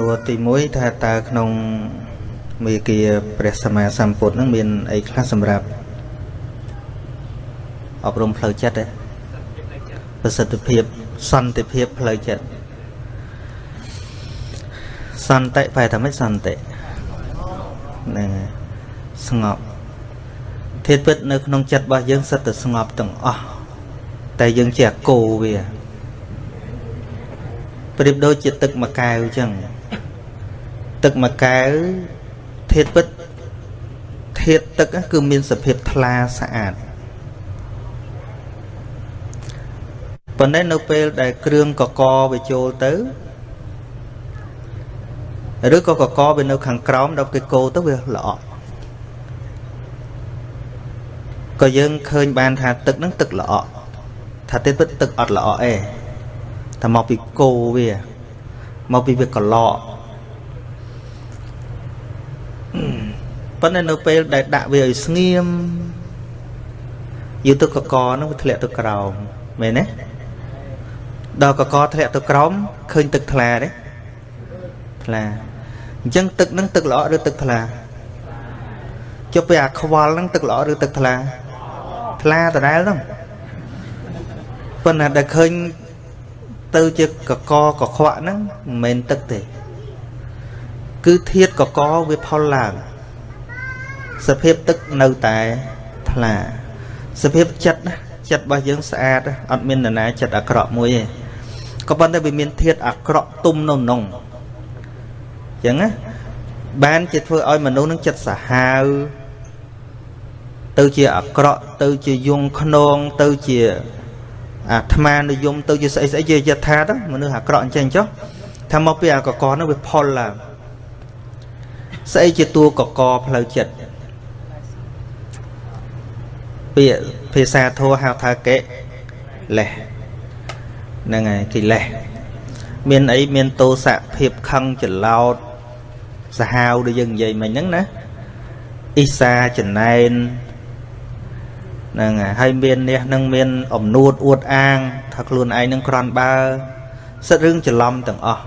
នួរទី1ថាតើក្នុងមេគាព្រះសម្មាសម្ពុទ្ធនឹងមានអីខ្លះសម្រាប់អប់រំផ្លូវចិត្តទេប្រសិទ្ធភាពសន្តិភាពផ្លូវចិត្តសន្តិបែរថាម៉េចសន្តិហ្នឹងស្ងប់ធាតុពិតនៅក្នុងចិត្តរបស់យើងសិតតែស្ងប់ទាំងអស់តែយើងជាអគោវាប្រៀបដូចជាទឹកមួយកែវអញ្ចឹង ទឹកមួយកែវធាតុពិតធាតុទឹកគឺមានសភាពថ្លាស្អាតប៉ុន្តែនៅពេលដែលគ្រឿងកកវាចូលទៅឬក៏កកវានៅខាងក្រោមដល់គេកោទៅវាល្អក់ក៏យើងឃើញបានថាទឹកហ្នឹងទឹកល្អក់ថាទេពិតទឹកអត់ល្អក់ឯងតែមកពីគោវាមកពីវាកឡក ប៉ុន្តែនៅពេលដែលដាក់វាឲ្យស្ងៀមយូរទឹកកកហ្នឹងវាធ្លាក់ទៅក្រោមមែនទេដល់កកធ្លាក់ទៅក្រោមឃើញទឹកថ្លាទេថ្លាអញ្ចឹងទឹកហ្នឹងទឹកល្អឬទឹកថ្លាចុះពេលអាខ្វល់ហ្នឹងទឹកល្អឬទឹកថ្លាថ្លាដដែលហ្នឹងប៉ុន្តែដែលឃើញទៅជាកកកខ្វក់ហ្នឹងមិនមែនទឹកទេ គឺធាតកកវាផលឡើងសភាពទឹកនៅតែថ្លាសភាពចិត្តណាចិត្តរបស់យើងស្អាតអត់មាននរណាចិត្តអាក្រក់មួយទេក៏ប៉ុន្តែវាមានធាតអាក្រក់ទុំនៅក្នុងអញ្ចឹងណាបានជាធ្វើឲ្យមនុស្សនឹងចិត្តសាហាវទៅជាអាក្រក់ទៅជាយងខ្នងទៅជាអាត្មានិយមទៅជាស្អីស្អីជាយថាទៅមនុស្សអាក្រក់អញ្ចឹងចុះថាមកពីអាកកនោះវាផលឡើង ស្អីជាតួកកផ្លូវចិត្តពាក្យភាសាធម៌ហៅថាកិលេសហ្នឹងហើយកិលេសមានអីមានទោសៈភាពខឹងច្រឡោតសាហាវដែលយើងនិយាយមិញហ្នឹងណាអ៊ីសាចំណែនហ្នឹងហើយមានអ្នកនឹងមានអំនួតអួតអាង ថាខ្លួនឯងនឹងក្រន់បើសិតរឿងច្រឡំទាំងអស់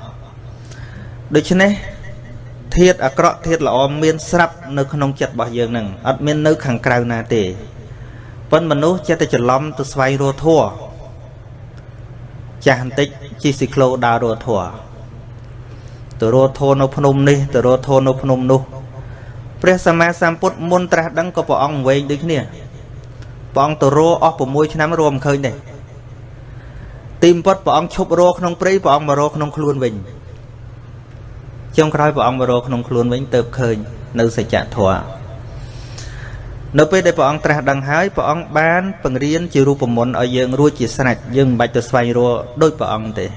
ដូច្នេះ ធាតអាក្រក់ធាតល្អមានស្រាប់នៅក្នុងចិត្តរបស់យើងនឹងអត់មាននៅខាងក្រៅណាទេប៉ុន្តែមនុស្សចេះតែច្រឡំទៅស្វែងរកធัวចាស់បន្តិចជិះស៊ីក្លូដើររកធัวទៅរកធัวនៅភ្នំនេះទៅរកធัวនៅភ្នំនោះព្រះសម្មាសម្ពុទ្ធមុនត្រាស់ដឹងក៏ព្រះអង្គវែងដូចគ្នាព្រះអង្គទៅរអស់6ឆ្នាំរួមឃើញទេទីបំផុតព្រះអង្គឈប់រក្នុងព្រៃព្រះអង្គមករក្នុងខ្លួនវិញ ចុងក្រោយព្រះអង្គមករក្នុងខ្លួនវិញទៅឃើញនៅសច្ចធម៌នៅពេលដែលព្រះអង្គត្រាស់ដឹងហើយព្រះអង្គបានបង្រៀនជារូបមន្តឲ្យយើងរួចជាស្រេចយើងមិនបាច់ទៅស្វែងរកដូចព្រះអង្គទេ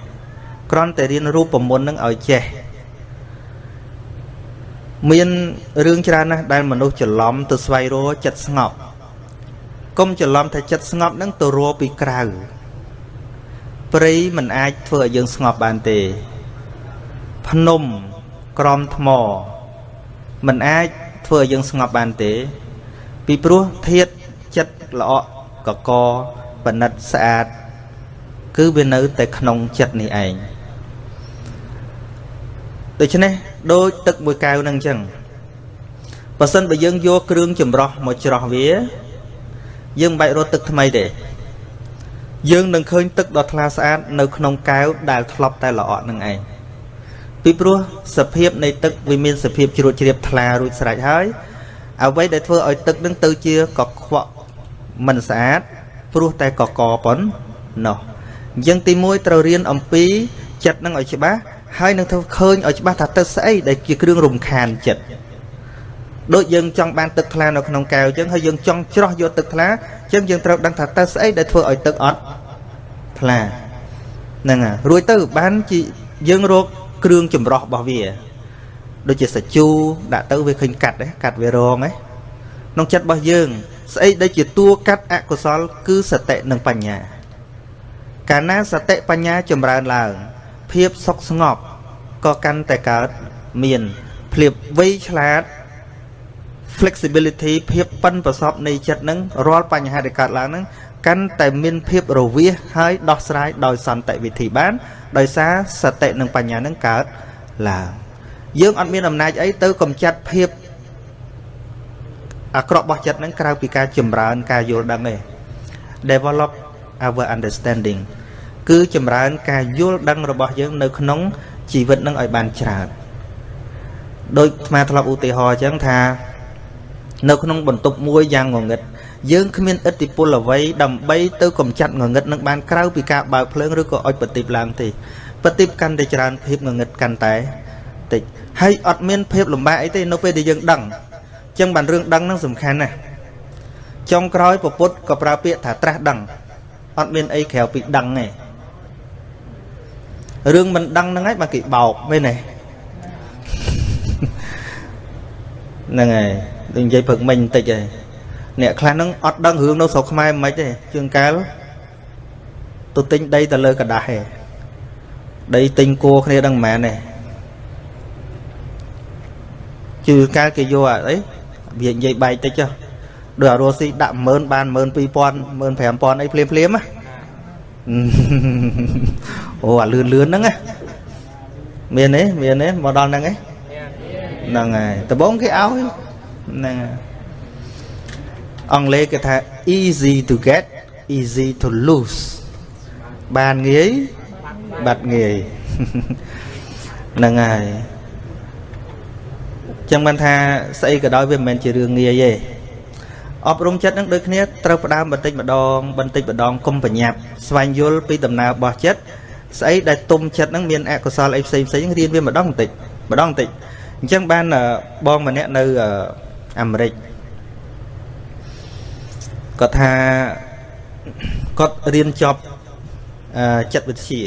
គ្រាន់តែរៀនរូបមន្តនឹងឲ្យចេះមានរឿងច្រើនណាស់ដែលមនុស្សច្រឡំទៅស្វែងរកចិត្តស្ងប់កុំច្រឡំថាចិត្តស្ងប់នឹងទៅរកពីក្រៅព្រៃមិនអាចធ្វើឲ្យយើងស្ងប់បានទេ ភ្នំ ក្រំថ្មមិនអាចធ្វើឲ្យយើងស្ងប់បានទេ ពីព្រោះធាតចិត្តល្អកកបណិតស្អាត គឺវានៅតែក្នុងចិត្តនេះឯងដូច្នេះដូចទឹកមួយកែវនឹងអញ្ចឹងបើសិនបើយើងយកគ្រឿងចម្រោះមកច្រោះវា យើងមិនបាច់រត់ទឹកថ្មីទេយើងនឹងឃើញទឹកដ៏ថ្លាស្អាត នៅក្នុងកែវដែលធ្លាប់តែល្អក់នឹងឯង ពីព្រោះសភាពនៃទឹកវាមានសភាពជ្រួតជ្រាបថ្លារួចស្រេចហើយអ្វីដែលធ្វើឲ្យទឹកនឹងទៅជាកខ្វក់មិនស្អាតព្រោះតែកកប៉ុណ្ណោះអញ្ចឹងទី1ត្រូវរៀនអំពីចិត្តនឹងឲ្យច្បាស់ហើយនឹងធ្វើឃើញឲ្យច្បាស់ថាទៅស្អីដែលជាគ្រឿងរំខានចិត្តដូចយើងចង់បានទឹកថ្លានៅក្នុងកែវអញ្ចឹងហើយយើងចង់ច្រោះយកទឹកថ្លាអញ្ចឹងយើងត្រូវដឹងថាតើស្អីដែលធ្វើឲ្យទឹកអត់ថ្លាហ្នឹងហើយរួចទៅបានជាយើងរក គ្រឿងចម្រោះរបស់វាដូចជាសាជូដាក់ទៅវាឃើញកាត់កាត់វារងក្នុងចិត្តរបស់យើង ស្អីដែលជាតួកាត់អកុសល គឺសតិនិងបញ្ញា កាលណាសតិបញ្ញាចម្រើនឡើង ភាពសុខស្ងប់ក៏កាន់តែកើតមានភាពវៃឆ្លាត flexibility ភាពប៉ិនប្រសពនៃចិត្តនឹងរាល់បញ្ហាដែលកើតឡើងនឹង កាន់តែមានភាពរវាសហើយដោះស្រាយដោយសន្តិវិធីបាន ដោយសារសតិនិងបញ្ញានឹងកើតឡើងយើងអត់មានអំណាចអីទៅកំចាត់ភាពអាក្រក់របស់ចិត្តហ្នឹងក្រៅពីការចម្រើនការយល់ដឹងទេ develop our understanding គឺចម្រើនការយល់ដឹងរបស់យើងនៅក្នុងជីវិតនឹងឲ្យបានច្រើនដោយអាត្មាធ្លាប់ឧទាហរណ៍អញ្ចឹងថា នៅក្នុងបន្ទប់មួយយ៉ាងងងឹត យើងគ្មានឥទ្ធិពលអ្វីដើម្បីទៅកំចាត់ងងឹតនឹងបានក្រៅពីការបើកភ្លើងឬក៏អុចបតិបឡើងទេបតិបកាន់តែច្រើនភាពងងឹតកាន់តែតិចហើយអត់មានភាពលំបាកអីទេនៅពេលដែលយើងដឹងអញ្ចឹងបានរឿងដឹងនឹងសំខាន់ណាស់ចុងក្រោយពពុទ្ធក៏ប្រើពាក្យថាត្រាស់ដឹងអត់មានអីក្រៅពីដឹងទេរឿងមិនដឹងហ្នឹងហើយបើគេបោកមែនទេហ្នឹងហើយដូចនិយាយព្រឹកមិញបន្តិចហើយ អ្នកខ្លះហ្នឹងអត់ដឹងរឿងនៅស្រុកខ្មែរមិនទេជាងកាលទៅទិញដីទៅលើกระดาษឯងដីទិញគួគ្នាដឹងមិនមែនទេជឿកាលគេយកអីវានិយាយបែកតិចចុះដូចអារស់ស៊ីដាក់10000បាន12000 15000អីភ្លាមភ្លាមណាអូអាលឿនលឿនហ្នឹងណាមានទេមានទេមកដល់ហ្នឹងឯងហ្នឹងហើយដំបងគេឲ្យហ្នឹង អង់គ្លេសគេថា easy to get easy to lose បានងាយបាត់ងាយហ្នឹងហើយចឹងបានថាស្អីក៏ដោយវាមិនមែនជារឿងងាយទេអប់រំចិត្តនឹងដូចគ្នាត្រូវផ្ដើមបន្តិចម្ដងបន្តិចម្ដងកុំប្រញាប់ស្វែងយល់ពីដំណើររបស់ចិត្តស្អីដែលទុំចិត្តនឹងមានអកុសលអីផ្សេងផ្សេងរៀនវាម្ដងបន្តិចម្ដងបន្តិចអញ្ចឹងបានបងម្នាក់នៅអាមេរិក គាត់ថាគាត់រៀនចប់ចិត្តវិទ្យា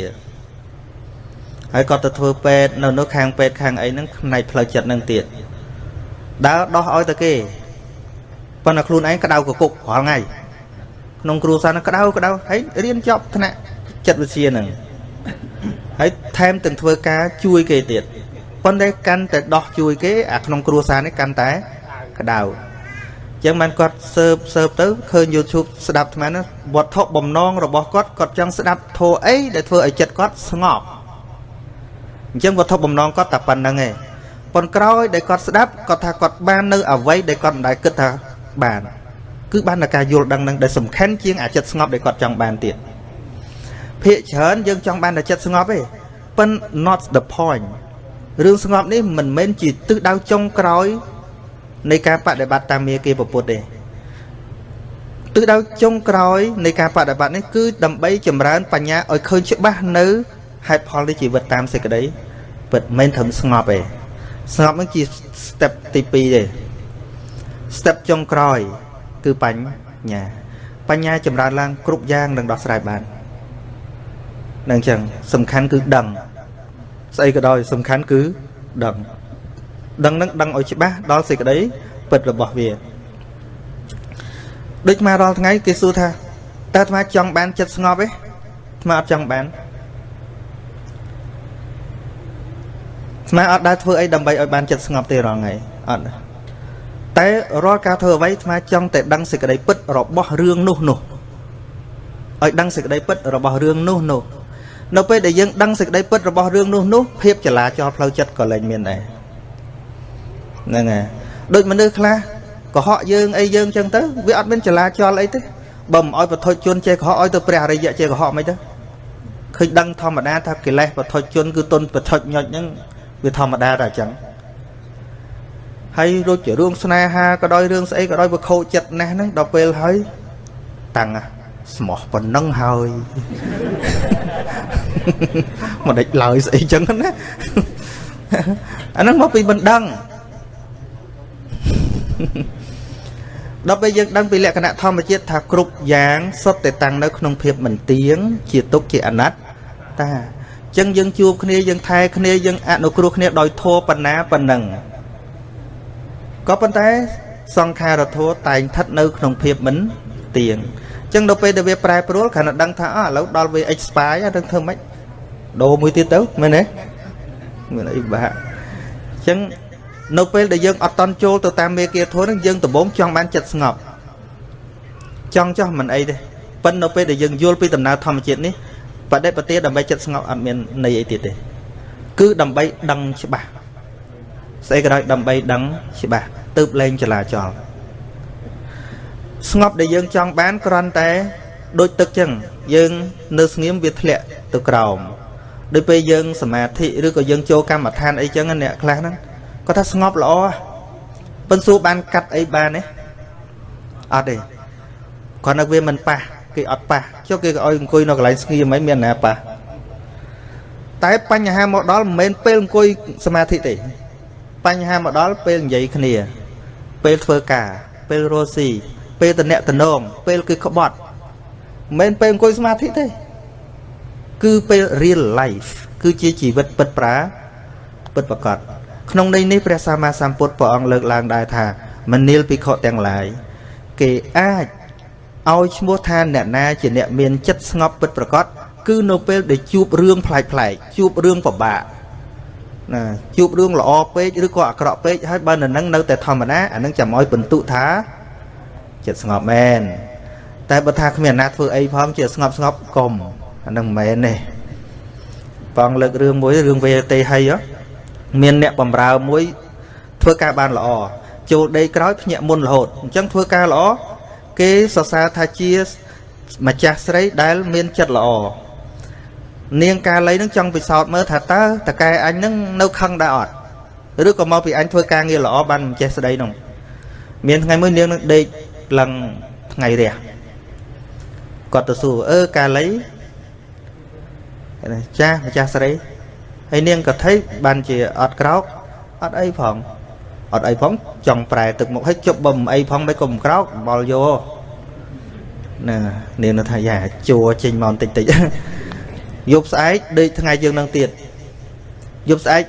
ហើយគាត់ទៅធ្វើពេទ្យនៅនោះខាងពេទ្យខាងអីហ្នឹងផ្នែកផ្លូវចិត្តហ្នឹងទៀតដើរដោះឲ្យទៅគេប៉ុន្តែខ្លួនឯងក្តៅកគុករាល់ថ្ងៃក្នុងគ្រួសារនឹងក្តៅក្តៅហើយរៀនចប់ថ្នាក់ចិត្តវិទ្យាហ្នឹងហើយថែមទាំងធ្វើការជួយគេទៀតប៉ុន្តែកាន់តែដោះជួយគេអាក្នុងគ្រួសារនេះកាន់តែក្តៅ ចឹងបានគាត់សើបសើបទៅឃើញ YouTube ស្ដាប់អាហ្នឹងវត្ថុបំណងរបស់គាត់គាត់ចង់ស្ដាប់ធម៌អីដែលធ្វើឲ្យចិត្តគាត់ស្ងប់អញ្ចឹងវត្ថុបំណងគាត់តែប៉ុណ្្នឹងឯងប៉ុនក្រោយដែលគាត់ស្ដាប់គាត់ថាគាត់បាននៅអ្វីដែលគាត់មិនដែលគិតថាបាន គឺបានតែការយល់ដឹងនឹងដែលសំខាន់ជាងអាចិត្តស្ងប់ដែលគាត់ចង់បានទៀតភាកច្រើនយើងចង់បានតែចិត្តស្ងប់ទេប៉ុន not the point រឿងស្ងប់នេះមិនមែនជាទិសដៅចុងក្រោយ នៃការបដិបត្តិតាមមាគាពុទ្ធទេទិសដៅចុងក្រោយនៃការបដិបត្តិនេះគឺដើម្បីចម្រើនបញ្ញាឲ្យឃើញច្បាស់នៅហេតុផលនៃជីវិតតាមសេចក្តីពិតមិនត្រឹមស្ងប់ទេស្ងប់នឹងជា step ទី2ទេ step ចុងក្រោយ គឺបញ្ញា បញ្ញាចម្រើនឡើង គ្រប់យ៉ាងនឹងដោះស្រាយបាននឹងចឹងសំខាន់គឺដឹងស្អីក៏ដោយសំខាន់គឺដឹង ដឹងនឹងដឹងឲ្យច្បាស់ដល់សេចក្តីពិតរបស់វាដូចមករាល់ថ្ងៃគេសួរថាតើអាត្មាចង់បានចិត្តស្ងប់ទេអាត្មាអត់ចង់បានអាត្មាអត់ដែលធ្វើអីដើម្បីឲ្យបានចិត្តស្ងប់ទេរាល់ថ្ងៃអត់តែរាល់ការធ្វើអ្វីអាត្មាចង់តែដឹងសេចក្តីពិតរបស់រឿងនោះនោះឲ្យដឹងសេចក្តីពិតរបស់រឿងនោះនោះនៅពេលដែលយើងដឹងសេចក្តីពិតរបស់រឿងនោះនោះភាពចលាចលផ្លូវចិត្តក៏លែងមានដែរ ហ្នឹងហើយដូចមនុស្សខ្លះកុហកយើងអីយើងចឹងទៅវាអត់មានចលាចលអីទេបើមិនអោយបថុជនចេះកុហកឲ្យទៅព្រះអរិយចេះកុហកមិនទៅឃើញដឹងធម្មតាថាកិលេសបថុជនគឺទុនបថុចញុចហ្នឹងវាធម្មតាតែអញ្ចឹងហើយរួចជារឿងស្នេហាក៏ដោយរឿងស្អីក៏ដោយវាខូចចិត្តណាស់ហ្នឹងដល់ពេលហើយតាំងស្មោះប៉ុណ្ណឹងហើយមិនដេចឡើយស្អីចឹងណាអាហ្នឹងមកពីមិនដឹង ដល់ពេលយើងដឹងពីលក្ខណៈធម្មជាតិថាគ្រប់យ៉ាងសុទ្ធតែតាំងនៅក្នុងភាពមិនទៀងជាទុកជាអនត្តាចឹងយើងជួបគ្នាយើងថែគ្នាយើងអនុគ្រោះគ្នាដោយធัวបណ្ណាប៉ុណ្ណឹងក៏ប៉ុន្តែសង្ខារធัวតែងស្ថិតនៅក្នុងភាពមិនទៀងចឹងដល់ពេលដែលវាប្រែប្រួលគ្រាន់តែដឹងថាអើឥឡូវដល់វា expire ហ្នឹងធ្វើម៉េចដូរមួយទៀតទៅមែនទេមានអីបាក់ចឹង នៅពេលដែលយើងអត់តន់ចូលទៅតាមមេគាធម៌ហ្នឹងយើងដំបូងចង់បានចិត្តស្ងប់ចង់ចោះមិនអីទេប៉ុន្តែនៅពេលដែលយើងយល់ពីដំណើរធម្មជាតិនេះបដិបទាដើម្បីចិត្តស្ងប់អត់មានន័យអីទៀតទេគឺដើម្បីដឹងច្បាស់ស្អីក៏ដោយដើម្បីដឹងច្បាស់ទើបលែងចលាចលស្ងប់ដែលយើងចង់បានគ្រាន់តែដូចទឹកចឹងយើងនៅស្ងៀមវាធ្លាក់ទៅក្រោមដូចពេលយើងសមាធិឬក៏យើងចូលកម្មដ្ឋានអីចឹងអ្នកខ្លះហ្នឹង គាត់ថាស្ងប់ល្អប៉ុន្តែសួរបានកាត់អីបានទេអត់ទេគាត់នៅវាមិនប៉ះគេអត់ប៉ះចុះគេក៏ឲ្យអង្គុយនៅកន្លែងស្ងៀមមិនមានណាប៉ះតែបញ្ហាមកដល់មិនមែនពេលអង្គុយសមាធិទេបញ្ហាមកដល់ពេលនិយាយគ្នា ពេលធ្វើការ ពេលរស់ស៊ីពេលតអ្នកតនងពេលគឺក្បត់មិនមែនពេលអង្គុយសមាធិទេគឺពេល real life គឺជាជីវិតពិតប្រាពិតប្រកប ក្នុងន័យនេះព្រះសម្មាសម្ពុទ្ធព្រះអង្គលើកឡើងដែរថាមនាលភិក្ខុទាំងឡាយគេអាចឲ្យឈ្មោះថាអ្នកណាជាអ្នកមានចិត្តស្ងប់ពិតប្រកបគឺនៅពេលដែលជួបរឿងប្លែកប្លែកជួបរឿងពិបាកណាជួបរឿងល្អពេកឬក៏អាក្រក់ពេកហើយបើនៅនឹងនៅតែធម្មតាអានឹងចាំឲ្យបន្ទុថាចិត្តស្ងប់មែនតែបើថាគ្មានអាណាធ្វើអីផងជាស្ងប់ស្ងប់កុំអានឹងមិនមែនទេបងលើករឿងមួយរឿងវេទេហី មានអ្នកបំរើមួយធ្វើការបានល្អចូលដេកក្រោយភ្ញាក់មុនរហូតអញ្ចឹងធ្វើការល្អគេសរសើរថាជាម្ចាស់ស្រីដែលមានចិត្តល្អនាងកាលីនឹងចង់ពិសោធន៍មើលថាតើតកែអញនឹងនៅខឹងដែរអត់ឬក៏មកពីអញធ្វើការងារល្អបានម្ចេះស្ដីនោះមានថ្ងៃមួយនាងនឹងដេកឡើងថ្ងៃរះគាត់ទៅសួរអឺកាលីចាស់ម្ចាស់ស្រី ហើយនាងក៏ថៃបានជាអត់ក្រោកអត់អីផងអត់អីផងចង់ប្រែទឹកមុខឲ្យជប់បំអីផងមិនក៏មិនក្រោកបលយោណានាងនៅថាយ៉ាជួចេញមកបន្តិចតិចយប់ស្អែកដេកថ្ងៃយើងនឹងទៀតយប់ស្អែក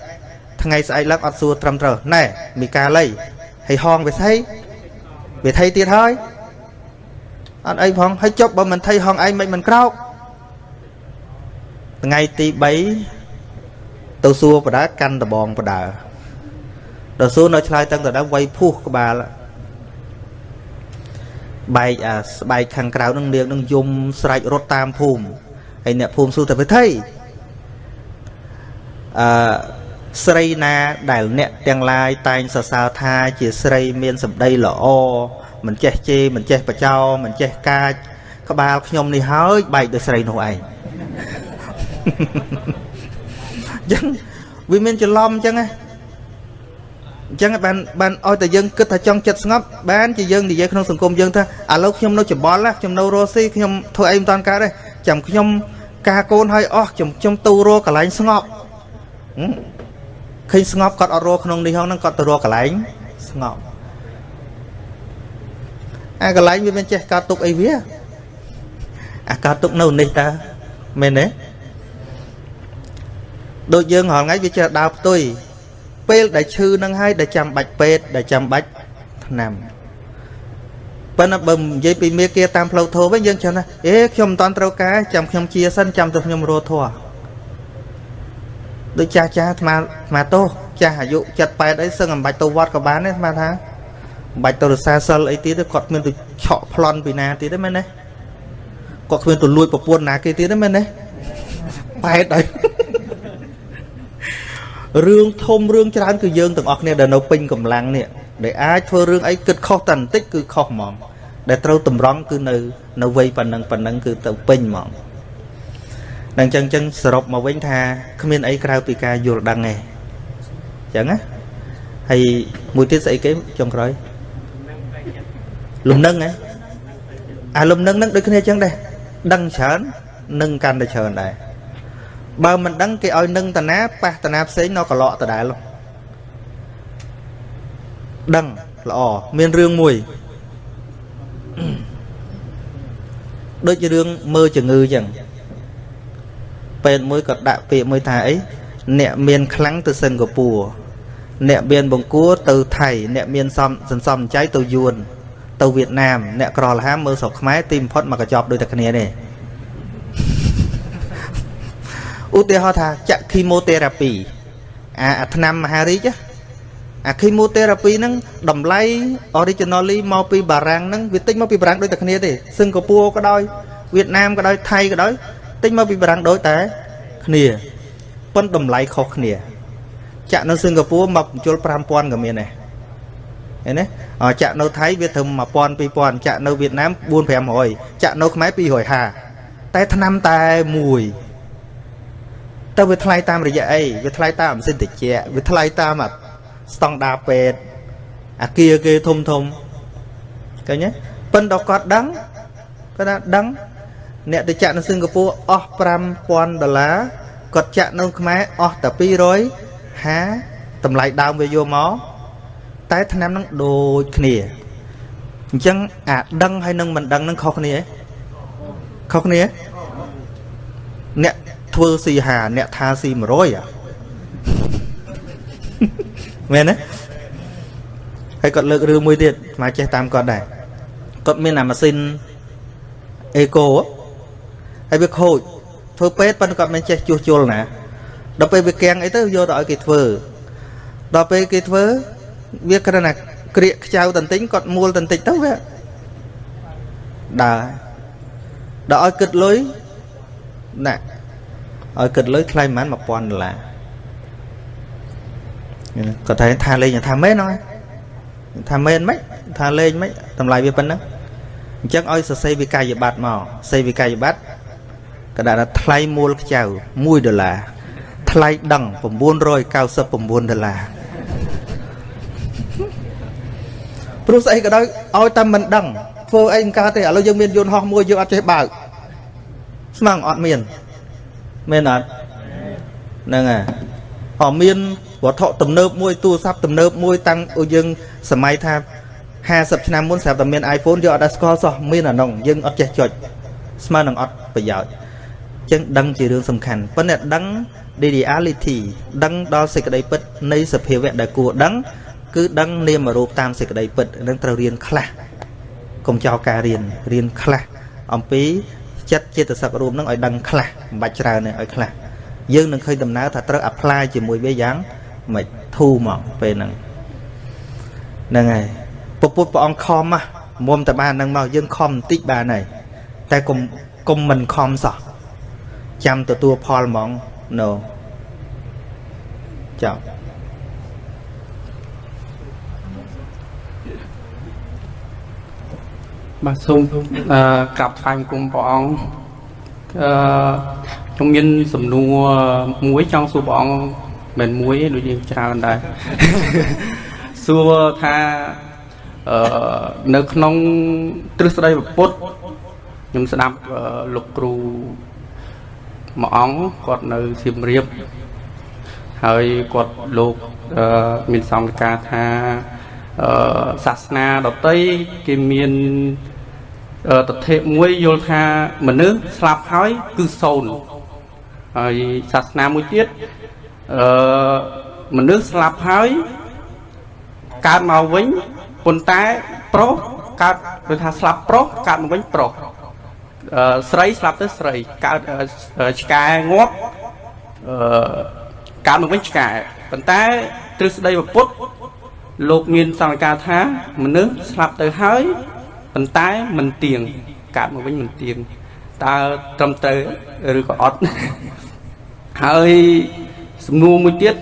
ថ្ងៃស្អែកឡើងអត់សួរត្រឹមត្រូវណែមីកាលីហើយហងវិស័យវិថីទៀតហើយអត់អីផងហើយចប់បើមិនថៃហងឯងមិនមិនក្រោកថ្ងៃទី3 ទៅសួរបដាកាន់ដបងបដាដល់សួរនៅឆ្លើយតាំងតដើមវាយភុះក្បាលបែកអាស្បែកខាងក្រៅនឹងនាងនឹងយំស្រែករត់តាមភូមិហើយអ្នកភូមិសួរទៅវិធីអឺស្រីណាដែលអ្នកទាំងឡាយតែងសរសើរថាជាស្រីមានសម្ដីល្អមិនចេះជេរមិនចេះបចោមិនចេះកាចក្បាលខ្ញុំនេះហើយបែកដោយស្រីនោះឯង អញ្ចឹងវាមានច្រឡំអញ្ចឹងណាអញ្ចឹងបានបានឲ្យតែយើងគិតថាចង់ចិត្តស្ងប់បានជាយើងនិយាយក្នុងសង្គមយើងថាឥឡូវខ្ញុំនៅច្បល់ខ្ញុំនៅរស់ស៊ីខ្ញុំធ្វើអីមិនតាន់កើតទេចាំខ្ញុំការកូនឲ្យអស់ខ្ញុំខ្ញុំទៅរកកន្លែងស្ងប់ឃើញស្ងប់គាត់អត់រកក្នុងនេះហ្នឹងគាត់ទៅរកកន្លែងស្ងប់អាកន្លែងវាមិនចេះកើតទុកអីវាអាកើតទុកនៅនេះតើមែនទេ ដូចយើងរាល់ថ្ងៃវាចេះដើរផ្ទុយពេលដែលឈឺនឹងហើយដែលចាំបាច់ពេទ្យដែលចាំបាច់ថ្នាំប៉ុន្តែបើនិយាយពីមេគាតាមផ្លូវធម៌វិញយើងចាំថាអេខ្ញុំមិនតន់ត្រូវការចាំខ្ញុំជាសិនចាំទៅខ្ញុំរស់ធัวដូចចាស់ចាស់អាត្មាអាត្មាទោសចាស់អាយុ78អីសឹងអំបាច់ទៅវត្តក៏បានដែរអាត្មាថាបាច់ទៅរសាសិលអីទៀតគាត់គ្មានទៅឆក់ប្លន់ពីណាទៀតទេមែនទេគាត់គ្មានទៅលួចប្រពន្ធណាគេទៀតទេមែនទេប៉ែតហើយ រឿងធំរឿងច្រើនគឺយើងទាំងអស់គ្នាដែលនៅពេញកម្លាំងនេះដែលអាចធ្វើរឿងអីគិតខុសតែបន្តិចគឺខុសហ្មង ដែលត្រូវតម្រង់គឺនៅនៅវ័យប៉ុណ្ណឹងប៉ុណ្ណឹងគឺទៅពេញហ្មងដល់អញ្ចឹងអញ្ចឹងសរុបមកវិញថាគ្មានអីក្រៅពីការយល់ដឹងទេអញ្ចឹងណាហើយមួយទៀតស្អីគេចុងក្រោយលំនឹងហ៎អាលំនឹងនឹងដូចគ្នាអញ្ចឹងដែរដឹងច្រើននឹងកាន់តែច្រើនដែរ បើមិនដឹងគេឲ្យនឹងតាណាប៉ះតាណាផ្សេងនៅកឡកដដែលដឹងល្អមានរឿងមួយដូចជារឿងមើលជំងឺអញ្ចឹងពេទ្យមួយក៏ដាក់ពាក្យមួយថាអីអ្នកមានខ្លាំងទៅសិង្ហបុរីអ្នកមានបង្គួរទៅថៃអ្នកមានសំសន្សំចៃទៅយួនទៅវៀតណាមអ្នកក្រលហាមមើលស្រុកខ្មែរទីបំផុតមកកញ្ចប់ដូចតែគ្នានេះ ឧទាហរណ៍ថាចាក់ chemotherapy អាអាថ្នាំមហារីកអា chemotherapy ហ្នឹងតម្លៃ originally មកពីបារាំងហ្នឹងវាទិញមកពីបារាំងដូចតែគ្នាទេសិង្ហបុរីក៏ដោយវៀតណាមក៏ដោយថៃក៏ដោយទិញមកពីបារាំងដូចតែគ្នាប៉ុន្តែតម្លៃខុសគ្នា ចាក់នៅសិង្ហបុរីមកបញ្ជុល5000ក៏មានដែរឃើញទេអចាក់នៅថៃវាត្រឹម1000 2000ចាក់នៅវៀតណាម4 500ចាក់នៅខ្មែរ250តែឆ្នាំតែមួយ ទៅវាថ្លៃតាមរយៈអីវាថ្លៃតាមអាស៊ីនតិចវាថ្លៃតាមស្តង់ដារពេទ្យអាគារគេធំធំឃើញទេប៉ិនដល់គាត់ដឹងគាត់ថាដឹង អ្នកទៅចាក់នៅសិង្ហបុរីអស់5000ដុល្លារគាត់ចាក់នៅខ្មែរអស់តែ250តម្លៃដើមវាយកមកតែឆ្នាំហ្នឹងដូចគ្នាអញ្ចឹងអាដឹងហើយនឹងមិនដឹងនឹងខុសគ្នាខុសគ្នាអ្នក ធ្វើស៊ីហាអ្នកថាស៊ី100អាមែនទេហើយគាត់លើករឿងមួយទៀតមកចេះតាមគាត់ដែរគាត់មានអាម៉ាស៊ីនអេកូហើយវាខូចធ្វើពេទ្យប៉ុន្តែគាត់មិនចេះជួសជុលណាដល់ពេលវាកៀងអីទៅយកទៅឲ្យគេធ្វើដល់ពេលគេធ្វើវាគ្រាន់តែក្រៀកខ្ចៅតន្ទិញគាត់មួលតន្តិចទៅវាដើរដល់ឲ្យគិតលុយណា ឲ្យគិតលុយថ្លៃប្រហែល1000ដុល្លារគាត់ថាថាលេងថាមែនហ្នឹងថាមែនមិនថាលេងមិនតម្លៃវាប៉ុណ្ណឹងអញ្ចឹងឲ្យសរសេរវិក័យប័ត្រមកសេវិក័យប័ត្រក៏ដាក់ថាថ្លៃមូលខ្ចៅ1ដុល្លារថ្លៃដឹង999ដុល្លារព្រោះស្អីក៏ដោយឲ្យតែមិនដឹងធ្វើអីមិនកើតទេឥឡូវយើងមានយន្តហោះមួយយើងអត់ចេះបើកស្មាំងអត់មាន មែនអត់ហ្នឹងហើយអមានវត្ថុទំនើបមួយទូរស័ព្ទទំនើបមួយតាំងយើងសម័យថា50ឆ្នាំមុនស្រាប់តែមាន iPhone យកអត់ដែលស្គាល់សោះមានអានោះយើងអត់ចេះចុចស្មើនឹងអត់ប្រយោជន៍ចឹងដឹងជារឿងសំខាន់ប៉ុន្តែដឹង reality ដឹងដល់សេចក្តីពិតនៃសភាវៈដែលគួរដឹង គឺដឹងនាមរូបតាមសេចក្តីពិតនឹងត្រូវរៀនខ្លះកុំចោលការរៀនរៀនខ្លះអំពី ចិត្តចិត្តសឹករូបនឹងឲ្យដឹងខ្លះមិនបាច់ច្រើនទេឲ្យខ្លះយើងនឹងឃើញដំណើរថាត្រូវ apply ជាមួយវាយ៉ាងមិនធូរមកពេលហ្នឹងហ្នឹងហើយពពុទ្ធព្រះអង្គខំហ่ะមុំតែបានហ្នឹងមកយើងខំបន្តិចបានហើយតែកុំកុំមិនខំសោះចាំទទួលផលហ្មង no ចាំបា ទសូមអឺក្រាបថ្វាយគុំព្រះអង្គអឺខ្ញុំមានសំណួរមួយចង់សួរព្រះអង្គមិនមួយទេដូចយើងច្រើនដែរសួរថាអឺនៅក្នុងទ្រឹស្ដីពុទ្ធខ្ញុំស្ដាប់លោកគ្រូមួយអង្គគាត់នៅសៀមរាបហើយគាត់លោកមានសង្កការថាអឺសាសនាដតីគេមាន តថេមួយយល់ថាមនុស្សស្លាប់ហើយគឺសូន្យហើយសាសនាមួយទៀតអឺមនុស្សស្លាប់ហើយកើតមកវិញប៉ុន្តែប្រុសកើតដូចថាស្លាប់ប្រុសកើតមកវិញប្រុសអឺស្រីស្លាប់ទៅស្រីកើតឆ្កែងាប់អឺកើតមកវិញឆ្កែប៉ុន្តែទ្រឹស្ដីពុទ្ធលោកមានសង្កការថាមនុស្សស្លាប់ទៅហើយ ប៉ុន្តែមិនទៀងកើតមកវិញមិនទៀងតើត្រឹមត្រូវឬក៏អត់ហើយសំណួរមួយទៀត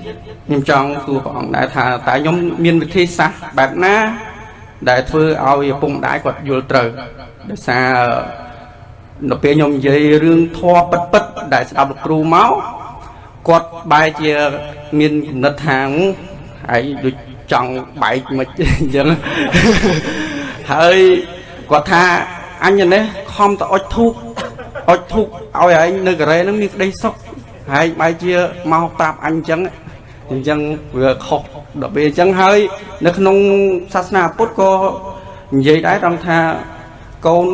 ខ្ញុំចង់សួរព្រះអង្គដែរថាតើខ្ញុំមានវិធីសាស្ត្របែបណា ដែលធ្វើឲ្យឪពុកម្ដាយគាត់យល់ត្រូវដោយសារនៅពេលខ្ញុំនិយាយរឿងធម៌ពិតពិតដែលស្ដាប់លោកគ្រូមកគាត់បែរជាមានគំនិតថាហើយដូចចង់បែកមិនអញ្ចឹងហើយ គាត់ថាអញនេះខំទៅអុចធូបអុចធូបឲ្យឯងនៅកូរ៉េហ្នឹងមានក្តីសុខហើយបែរជាមកប្រាប់អញអញ្ចឹងអញ្ចឹងវាខុសដល់ពេលអញ្ចឹងហើយ នៅក្នុងសាសនាពុទ្ធក៏និយាយដែរត្រង់ថាកូន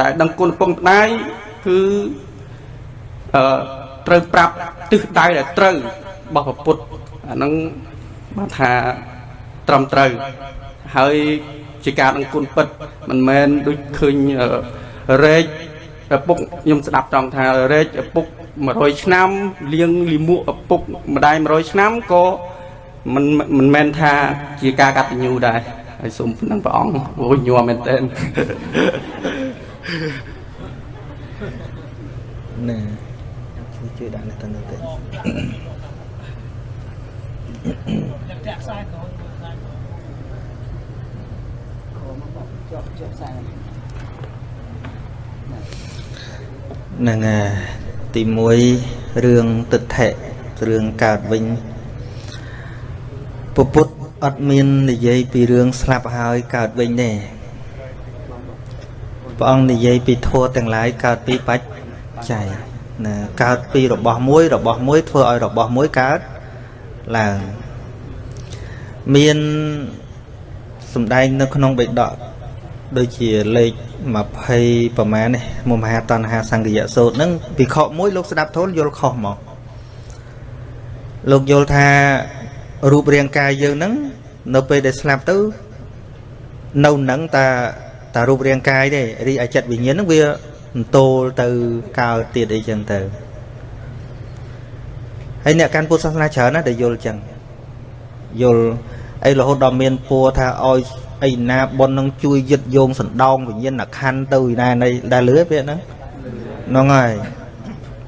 ដែលដឹងគុណពងម្ដាយគឺអឺត្រូវប្រាប់ទិសដៅដែលត្រូវរបស់ពុទ្ធអាហ្នឹងបានថាត្រឹមត្រូវហើយ ជាការដឹងគុណពិតមិនមែនដូចឃើញរែកឪពុកខ្ញុំស្ដាប់ត្រង់ថារែកឪពុក100ឆ្នាំលៀងលីមួកឪពុកម្ដាយ100ឆ្នាំក៏មិនមិនមែនថាជាការកតញ្ញូដែរហើយសូមប៉ុណ្ណឹងព្រះអង្គអូយញ័រមែនតើណែជួយជួយដាក់នេះទៅទៅ ហ្នឹងហើយទី1រឿងទិដ្ឋិរឿងកើតវិញពពុទ្ធអត់មាននិយាយពីរឿងស្លាប់ហើយកើតវិញទេព្រះអង្គនិយាយពីធัวទាំងឡាយកើតពីបច្ច័យណាកើតពីរបស់មួយ របស់មួយធ្វើឲ្យរបស់មួយកើតឡើងមានសំដែងនៅក្នុងបេដក ដូចជាលេខ20ប្រមាណនេះមមហាតណ្ហាសង្កយៈសូត្រហ្នឹងវិខមួយលោកស្ដាប់ធូលយល់ខុសមកលោកយល់ថារូបរាងកាយយើងហ្នឹងនៅពេលដែលស្លាប់ទៅនៅនឹងតាតារូបរាងកាយទេរីឯចិត្តវិញ្ញាណហ្នឹងវាអន្ទោលទៅកើតទៀតអីចឹងទៅហើយអ្នកកាន់ពុទ្ធសាសនាច្រើនណាស់ដែលយល់ចឹងយល់អីរហូតដល់មានពួរថាឲ្យ អីណាប៉ុននឹងជួយយឹតយោងសណ្ដោងវិញ្ញាណខណ្ឌទៅឯណានៃដែលលឺពាក្យហ្នឹងហ្នឹងហើយ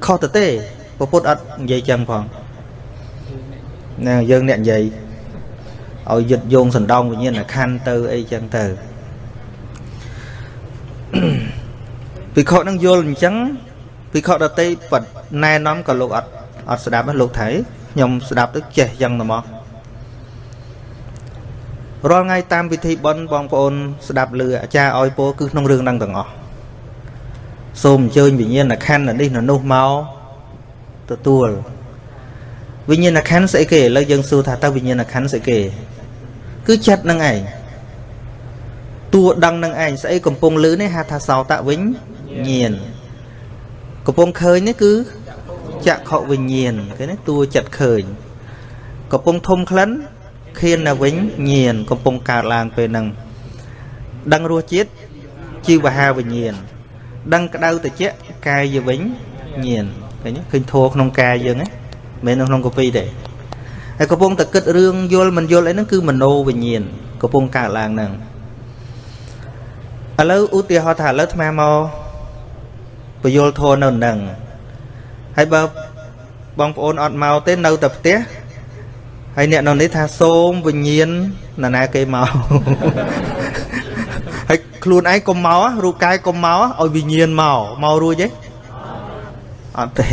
ខុសទៅទេពពុទ្ធអត់និយាយចឹងផងណាយើងអ្នកនិយាយឲ្យយឹតយោងសណ្ដោងវិញ្ញាណខណ្ឌទៅអីចឹងទៅពិខុនឹងយល់អញ្ចឹងពិខុដតីបណែនាំក៏លោកអត់អត់ស្ដាប់លោកថៃខ្ញុំស្ដាប់ទៅចេះយ៉ាងទៅមក រាល់ថ្ងៃតាមពិធីបុណ្យបងប្អូនស្ដាប់ឮអាចារ្យឲ្យពោគឺក្នុងរឿងហ្នឹងទាំងអស់សូមអញ្ជើញវិញ្ញាណខណ្ឌនេះនៅនោះមកទទួលវិញ្ញាណខណ្ឌស្អីគេឥឡូវយើងសួរថាតើវិញ្ញាណខណ្ឌស្អីគេ គឺចិត្តនឹងឯងតួដឹងនឹងឯងស្អីកំពុងលឺនេះហៅថាសោតវិញ្ញាណកំពុងឃើញនេះគឺចក្ខុវិញ្ញាណគេនេះតួចិត្តឃើញកំពុងធំក្លិន ខៀននៅវិញញៀនកំពុងកើតឡើងពេលហ្នឹងដឹងរសជាតិជីវហាវិញ្ញាណដឹងក្តៅត្រជាក់កាយវិញញៀនឃើញឃើញធัวក្នុងកាយយើងហ្នឹងមិននៅក្នុងកពីទេហើយកំពុងតែគិតរឿងយល់មិនយល់អីហ្នឹងគឺមโนវិញ្ញាណកំពុងកើតឡើងហ្នឹងឥឡូវឧទាហរណ៍ថាឥឡូវអាត្មាមកបយល់ធរនៅនឹងហើយបើបងប្អូនអត់មកទេនៅតែផ្ទះ ហើយអ្នកនៅនេះថាសូមវិញ្ញាណណាណាគេមកហើយខ្លួនឯងកុំមករូបកាយកុំមកឲ្យវិញ្ញាណមកមករួចទេអត់ទេ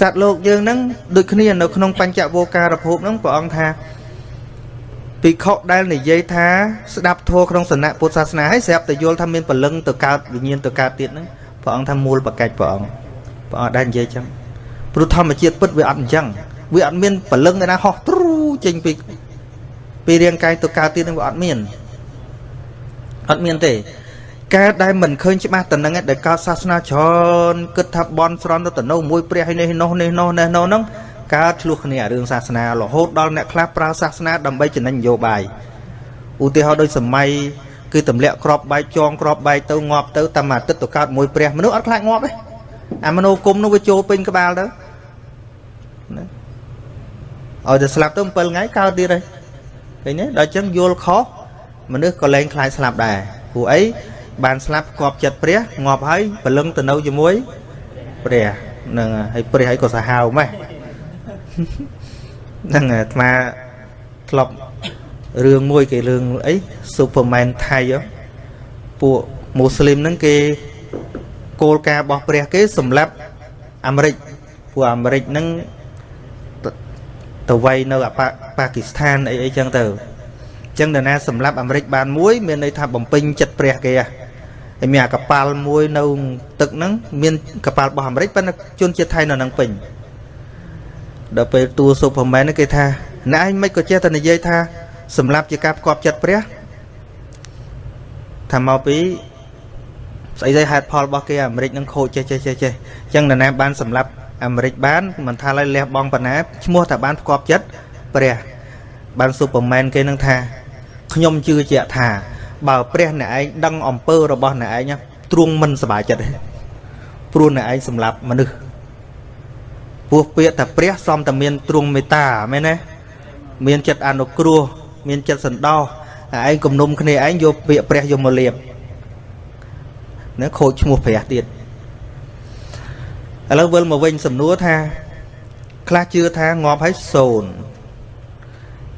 សត្វលោកយើងហ្នឹងដូចគ្នានៅក្នុងបញ្ចវោការភពហ្នឹងព្រះអង្គថាភិក្ខុដែលនិយាយថាស្ដាប់ធម៌ក្នុងសនៈពុទ្ធសាសនាហើយស្រាប់តែយល់ថាមានពលឹងទៅកើតវិញ្ញាណទៅកើតទៀតហ្នឹងព្រះអង្គថាមូលបកាច់ព្រះអង្គព្រះអង្គដែលនិយាយចឹងព្រោះធម្មជាតិពិតវាអត់អញ្ចឹង វាអត់មានពលឹងឯណាហោះទ្រូចេញពីពីរាងកាយទៅកើតទៀតនឹងវាអត់មានអត់មានទេកើតដែលមិនឃើញច្បាស់តំណឹងដែលកើតសាសនាច្រើនគិតថាបនស្រន់ទៅទៅនៅមួយព្រះនេះនោះនេះនោះនេះនោះហ្នឹងកើតឆ្លោះគ្នារឿងសាសនារហូតដល់អ្នកខ្លះប្រើសាសនាដើម្បីចំណេញនយោបាយឧទាហរណ៍ដូចសម័យគឺទម្លាក់ក្របបែកចងក្របបែកទៅងាប់ទៅតាមអាទិត្យទៅកើតមួយព្រះមនុស្សអត់ខ្លាចងាប់ទេអាមនោគមនោះវាចូលពេញក្បាលទៅណា ឲ្យតែស្លាប់ទៅ7ថ្ងៃកើតទៀតហើយឃើញទេដល់ចឹងយល់ខុសមនុស្សក៏លែងខ្លាចស្លាប់ដែរព្រោះអីបានស្លាប់គប់ចិត្តព្រះងាប់ហើយព្រលឹងទៅនៅជាមួយព្រះនឹងហើយព្រះហើយក៏សាហាវម៉េះហ្នឹងអាត្មាធ្លាប់រឿងមួយគេរឿងអី Superman ថៃពួកមូស្លីមហ្នឹងគេគោលការណ៍របស់ព្រះគេសម្រាប់អាមេរិកពួកអាមេរិកហ្នឹង ទៅវាយនៅប៉ាគីស្ថានអីអីចឹងទៅអញ្ចឹងនរណាសម្រាប់អាមេរិកបានមួយ មានន័យថាបំពេញចិត្តព្រះគេហើយមានអាកប៉ាល់មួយនៅទឹកហ្នឹងមានកប៉ាល់របស់អាមេរិកប៉ុន្តែជនជាតិថៃនៅនឹងពេញដល់ពេលតួស៊ុបហ្មែនគេថាណែឯងមិនក៏ចេះតែនិយាយថាសម្រាប់ជាការផ្គប់ចិត្តព្រះថាមកពីស្អីស្អីហេតុផលរបស់គេអាមេរិកនឹងខូចចេះចេះចេះចេះអញ្ចឹងនរណាបានសម្រាប់ អាមេរិកបានមិនថាឡើយលះបង់បណ្ណាឈ្មោះតែបានផ្គប់ចិត្តព្រះបានស៊ូប៉ឺមែនគេនឹងថាខ្ញុំជឿជាក់ថាបើព្រះអ្នកឯងដឹងអំពើរបស់អ្នកឯងទ្រង់មិនសប្បាយចិត្តទេព្រោះអ្នកឯងសម្លាប់មនុស្សពោះពាក្យថាព្រះសំតែមានទ្រង់មេត្តាមែនទេមានចិត្តអនុគ្រោះមានចិត្តសន្តោសឯងគំនុំគ្នាឯងយកពាក្យព្រះយកមកលៀបណាខូចឈ្មោះព្រះទៀត ឥឡូវវិលមកវិញសំណួរថា ខ្លះជឿថាងាប់ហើយសូន្យ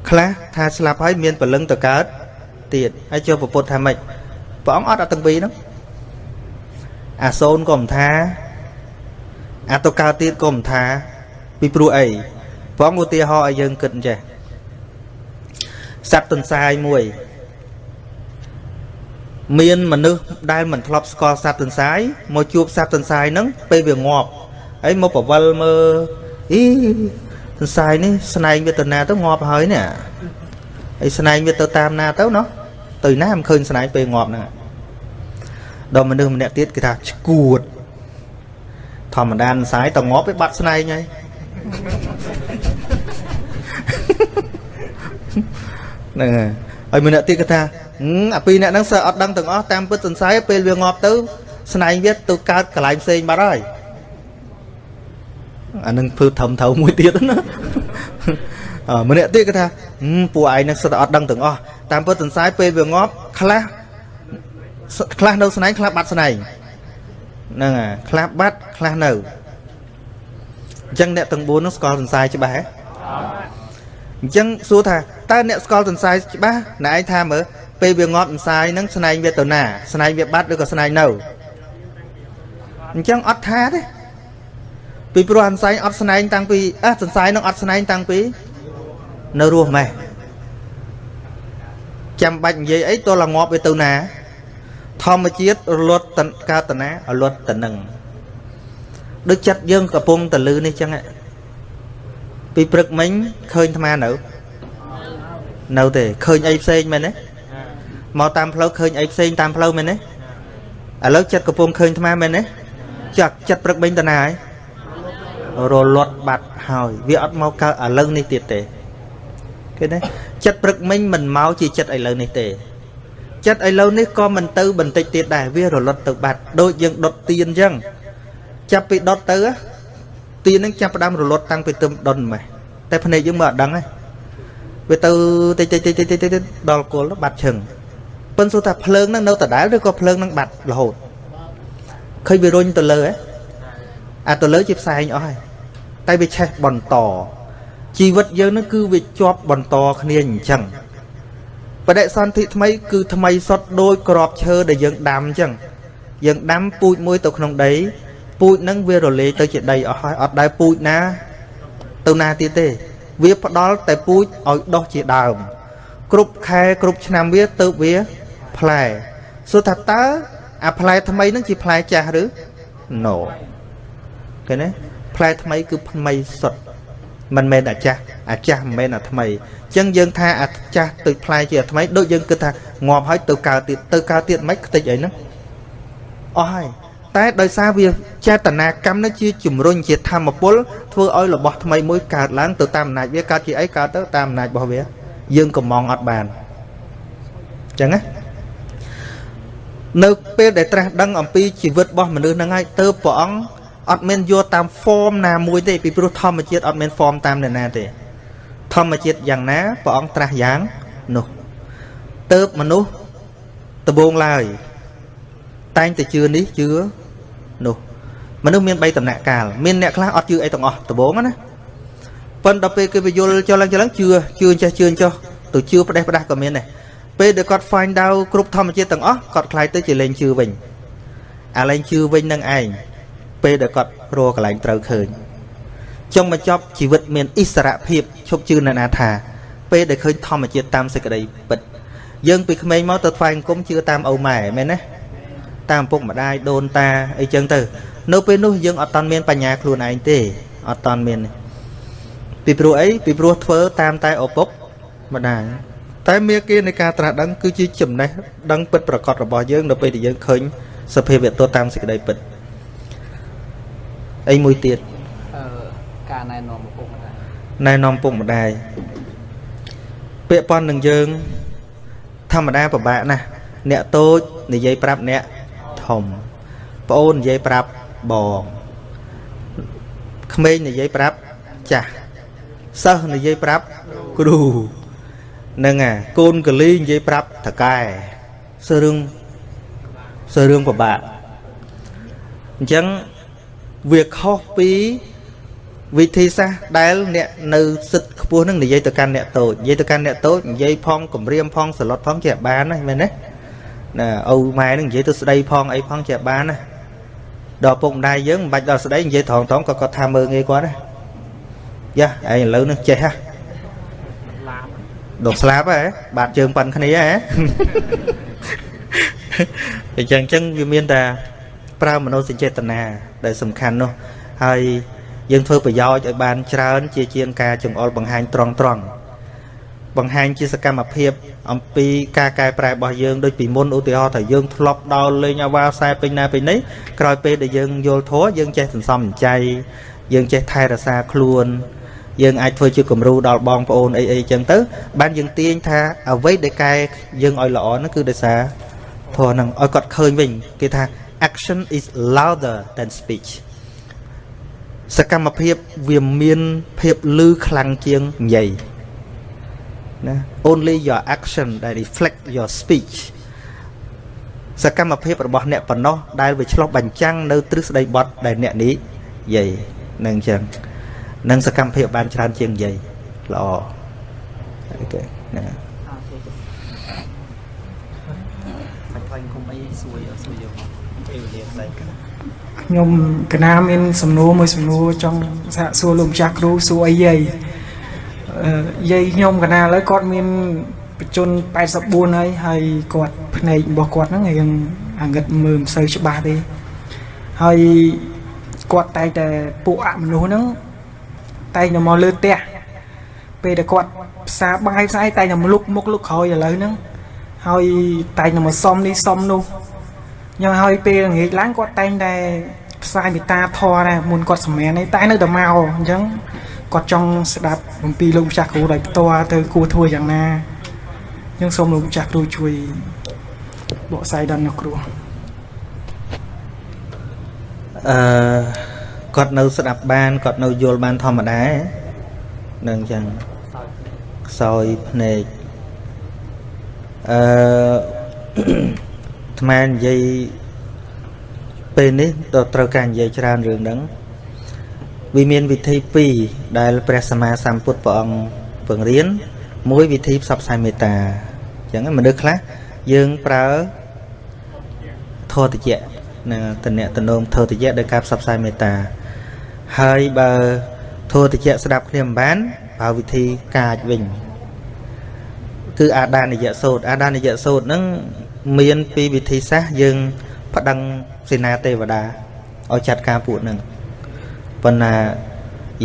ខ្លះថាស្លាប់ហើយមានពលឹងទៅកើតទៀតហើយចុះពុទ្ធថាម៉េចព្រះអង្គអត់អត់ទាំងពីរហ្នឹងអាសូនក៏មិនថាអាទៅកើតទៀតក៏មិនថា ពីព្រោះអីព្រះអង្គឧទាហរណ៍ឲ្យយើងគិតចេះសត្វទន្សាយមួយ មានមនុស្សដែលមិនធ្លាប់ស្គាល់សត្វទន្សាយមកជួបសត្វទន្សាយហ្នឹងពេលវាងាប់ហើយមកប្រវល់មើលអីទន្សាយនេះស្នែងវាទៅណាទៅងាប់ហើយនេះហើយស្នែងវាទៅតាមណាទៅណោះទៅណាមិនឃើញស្នែងពេលងាប់ហ្នឹងដល់មនុស្សម្នាក់ទៀតគេថាឈួតធម្មតាទន្សាយទៅងាប់វាបាត់ស្នែងហើយហ្នឹងហើយហើយម្នាក់ទៀតគេថា អាពីរអ្នកហ្នឹងសើអត់ដឹងទាំងអស់តាមពិតសង្ស័យពេលវាងាប់ទៅ ស្នែងវាទៅកើតកន្លែងផ្សេងបាត់ហើយអានឹងធ្វើធំថៅមួយទៀតណាអឺម្នាក់ទៀតគេថាពួកឯងនឹងសិតអត់ដឹងទាំងអស់តាមពិតសង្ស័យពេលវាងាប់ខ្លះខ្លះនៅស្នែងខ្លះបាត់ស្នែងហ្នឹងហើយខ្លះបាត់ខ្លះនៅអញ្ចឹងអ្នកទាំង4នោះស្គាល់សង្ស័យច្បាស់ហ៎អញ្ចឹងសួរថាតើអ្នកស្គាល់សង្ស័យច្បាស់ណែឯងថាមើល ពេលវាងាប់អន្សាយហ្នឹងស្នែងវាទៅណាស្នែងវាបាត់ឬក៏ស្នែងនៅអញ្ចឹងអត់ថាទេពីព្រោះអន្សាយអត់ស្នែងតាំងពីអះសន្សាយនឹងអត់ស្នែងតាំងពីនៅរស់ម៉េះចាំបាច់និយាយអីតលងាប់វាទៅណា ធម្មជាតិរលត់តកើតតណារលត់តនឹងដូចចិត្តយើងកំពុងតលឺនេះចឹងពីព្រឹកមិញឃើញអាត្មានៅ នៅទេឃើញអីផ្សេងមែនទេ មកតាមផ្លូវឃើញអីផ្សេងតាមផ្លូវមែនទេឥឡូវចិត្តកំពុងឃើញអាត្មាមែនទេចាក់ចិត្តព្រឹកមិញតណាហើយរលត់បាត់ហើយវាអត់មកកើតឥឡូវនេះទៀតទេឃើញទេចិត្តព្រឹកមិញមិនមកជាចិត្តឥឡូវនេះទេចិត្តឥឡូវនេះក៏មិនទៅបន្តិចទៀតដែរវារលត់ទៅបាត់ដូចយើងដុតទៀនអញ្ចឹងចាប់ពីដុតទៅទៀននឹងចាប់ផ្ដើមរលត់តាំងពីទឹមដុនម៉េះតែភ្នែកយើងមើលអត់ដឹងទេវាទៅតិចតិចតិចតិចតិចដល់គល់បាត់ឈឹង ប៉ុន្តែថាភ្លើងនឹងនៅដដែលឬក៏ភ្លើងនឹងបាត់រហូតឃើញវារុញទៅលើហ៎អាទៅលើជាផ្សែងអស់ហើយតែវាឆេះបន្តជីវិតយើងនឹងគឺវាជាប់បន្តគ្នាអញ្ចឹងបដិសន្ធិថ្មីគឺថ្មីសុទ្ធដោយក្របឈើដែលយើងដាំអញ្ចឹងយើងដាំពូជមួយទៅក្នុងដីពូជហ្នឹងវារលាយទៅជាដីអស់ហើយអត់ដែលពូជណា ទៅណាទៀតទេ វាផ្ដល់តែពូជឲ្យដុះជាដើម គ្រប់ខែគ្រប់ឆ្នាំវាទៅវា ផ្លែសួរថាតើអាផ្លែថ្មីហ្នឹងជាផ្លែចាស់ឬ no ឃើញទេផ្លែថ្មីគឺថ្មីសុទ្ធមិនមែនអាចាស់អាចាស់មិនមែនអាថ្មីអញ្ចឹងយើងថាអាចាស់ទៅផ្លែជាអាថ្មីដូចយើងគិតថាងាប់ហើយទៅកើតទៀតទៅកើតទៀតមិនខ្ទេចអីហ្នឹងអស់ហើយតែដោយសារវាចេតនាកម្មនេះជាជំរុញជាធម្មពលធ្វើឲ្យរបស់ថ្មីមួយកើតឡើងទៅតាមអំណាចវាកើតជាអីកើតទៅតាមអំណាចរបស់វា យើងកំងអត់បានអញ្ចឹងណា នៅពេលដែលត្រាស់ដឹងអំពីជីវិតរបស់មនុស្សហ្នឹងហើយទៅព្រះអង្គអត់មានយកតាម form ណាមួយទេពីព្រោះធម្មជាតិអត់មាន form តាមអ្នកណាទេធម្មជាតិយ៉ាងណាព្រះអង្គត្រាស់យ៉ាងនោះទៅមនុស្សដបងឡើយតែងតែជឿនេះជឿនោះមនុស្សមាន3ដំណាក់កាលមានអ្នកខ្លះអត់ជឿអីទាំងអស់ដបងណាប៉ុន្តែដល់ពេលគេពយល់ចុះឡើងចុះឡើងជឿជឿចេះជឿចុះទៅជឿផ្ដេសផ្ដាស់ក៏មានដែរ ពេលដែលគាត់ find out គ្រប់ធម្មជាតិទាំងអស់គាត់ខ្លាយទៅជាលែងជឿវិញអាលែងជឿវិញនឹងឯងពេលដែលគាត់រកកន្លែងត្រូវឃើញចុងបញ្ចប់ជីវិតមានអិសរភាពឈប់ជឿនៅណាថា ពេលដែលឃើញធម្មជាតិតាមសេចក្តីពិតយើងពីក្មេងមកទៅថ្វាយអង្គមជឿតាមឪម៉ែមែនទេតាមពុកម្ដាយដូនតាអីចឹងទៅ នៅពេលនោះយើងអត់តាន់មានបញ្ញាខ្លួនឯងទេអត់តាន់មានពីព្រោះអីពីព្រោះធ្វើតាមតែឪពុកម្ដាយ តែមេគានៃការត្រាស់ដឹងគឺជាចំណេះដឹងពិតប្រកបរបស់យើងនៅពេលដែលយើងឃើញសភាវៈទោះតាមសេចក្តីពិតអីមួយទៀតអឺការណែនាំពុកម្ដាយណែនាំពុកម្ដាយពាក្យប៉ុននឹងយើង ធម្មតាពិបាកណាស់អ្នកតូចនិយាយប្រាប់អ្នកធំប្អូននិយាយប្រាប់បងក្មេងនិយាយប្រាប់ចាស់សិស្សនិយាយប្រាប់គ្រូ នឹងអាកូនកលីនិយាយប្រាប់តកែសើរឿងសើរឿងពិបាកអញ្ចឹងវាខុសពីវិធីសាស្ត្រដែលអ្នកនៅសិទ្ធខ្ពស់នឹងនិយាយទៅកាន់អ្នកតូចនិយាយទៅកាន់អ្នកតូចនិយាយផងគម្រាមផងសឡុតផងជាបានណាមែនទេណាឪម៉ែនឹងនិយាយទៅស្ដីផងអីផងជាបានណាដល់ពុកម្ដាយយើងមិនបាច់ដល់ស្ដីនិយាយត្រង់ត្រង់ក៏គាត់ថាមើងងាយគាត់ដែរយ៉ាឯងឥឡូវនេះចេះហ่ะ ដកស្លាប់ហ៎បាត់ជើងប៉ាន់គ្នាហ៎អញ្ចឹងអញ្ចឹងវាមានតែប្រើមនោសញ្ចេតនាដែលសំខាន់នោះហើយយើងធ្វើប្រយោជន៍ឲ្យបានច្រើន ជាជាងការចង្អុលបង្ហាញត្រង់ត្រង់បង្ហាញជាសកម្មភាព អំពីការកែប្រែរបស់យើងដូចពីមុនឧទាហរណ៍ថាយើងធ្លាប់ដោលលេងអាវ៉ាខ្សែពេញណាពេញនេះក្រោយពេលដែលយើងយល់ធัวយើងចេះសន្សំចៃយើងចេះថែរក្សាខ្លួន យើងអាចធ្វើជាគំរូដល់បងប្អូនអីអីចឹងទៅ បានយើងទាញថាអ្វីដែលកែយើងឲ្យល្អហ្នឹងគឺដោយសារធម៌ហ្នឹងឲ្យគាត់ឃើញវិញគេថា action is louder than speech សកម្មភាពវាមានភាពលឺខ្លាំងជាងនិយាយណា only your action that reflect your speech សកម្មភាពរបស់អ្នកប៉ុណ្ណោះដែលវាឆ្លោះបញ្ចាំងនៅទ្រឹស្ដីបត់ដែលអ្នកនេះនិយាយនឹងអញ្ចឹង នឹងសកម្មភាពបានច្រើនជាងនិយាយល្អអូខេណាខ្ញុំកណាមានសំណួរមួយសំណួរចង់សាកសួរលោកម្ចាស់គ្រូសួរអីយាយយាយខ្ញុំកណាឥឡូវគាត់មានបច្ចុប្បន្ន84ហើយហើយគាត់ភ្នែករបស់គាត់ហ្នឹងរៀងអាងឹតមើលមិនសូវច្បាស់ទេហើយគាត់តែងតែពួកអមនុស្សហ្នឹង តែងតែមកលើផ្ទះពេលដែលគាត់ផ្សារបាយផ្សាយតែងតែលុកមុខលុកក្រោយឥឡូវហ្នឹងហើយតែងតែមកសុំនេះសុំនោះយ៉ាងហើយពេលងាកឡើងគាត់តែងតែផ្សាយមេត្តាធម៌ដែរមុនគាត់សម្មាននេះតែនៅតែមកអញ្ចឹងគាត់ចង់ស្ដាប់អំពីលោកម្ចាស់គ្រូដោយផ្ទាល់ទៅគួរធ្វើយ៉ាងណាអញ្ចឹងសូមលោកម្ចាស់គ្រូជួយបកស្រាយដល់អ្នកគ្រូអឺ គាត់នៅស្ដាប់បានគាត់នៅយល់បានធម្មតានឹងអញ្ចឹងខ្សោយភ្នែកអឺអាត្មានិយាយពេលនេះទៅត្រូវការនិយាយច្រើនរឿងហ្នឹងវាមានវិធី2ដែលព្រះសម្មាសម្ពុទ្ធព្រះអង្គពង្រៀនមួយវិធីផ្សព្វផ្សាយមេត្តាអញ្ចឹងមនុស្សខ្លះយើងប្រើធរតិយៈណាតនៈតនងធរតិយៈដោយការផ្សព្វផ្សាយមេត្តា ហើយបើធរតិយៈស្ដាប់គ្នាមិនបានប្រើវិធីកាចវិញគឺអាដានិយៈសូត្រអាដានិយៈសូត្រហ្នឹងមានពីវិធីសាស្ត្រយើងប្តឹងសេនាទេវតាឲ្យចាត់ការពួកហ្នឹងប៉ុន្តែ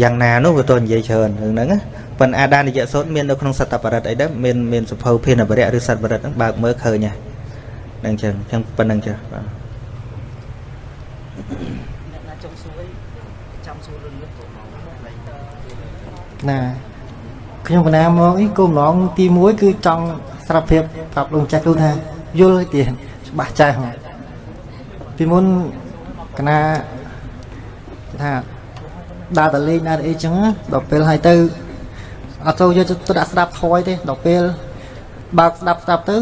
យ៉ាងណានោះវាទៅនិយាយច្រើនរឿងហ្នឹងប៉ុន្តែអាដានិយសូត្រមាននៅក្នុងសត្តបរិទ្ធអីដែរមានមានសភៅភានបរិយឬសត្តបរិទ្ធហ្នឹងបើកមើលឃើញហ្នឹងចឹងចឹងប៉ុណ្្នឹងចាបាទ ណាខ្ញុំកណាមកអីគោលម្ដងទី1គឺចង់ស្រាប់ភាពប្រាប់លោកចាស់គ្រូថាយល់ទៀតច្បាស់ចាស់ហ្នឹងពីមុនកណាថាដើរតលេងដើរអីចឹងដល់ពេលហើយទៅអត់ចូលយកទៅដាក់ស្ដាប់ថយទេដល់ពេលបើកស្ដាប់ស្ដាប់ទៅ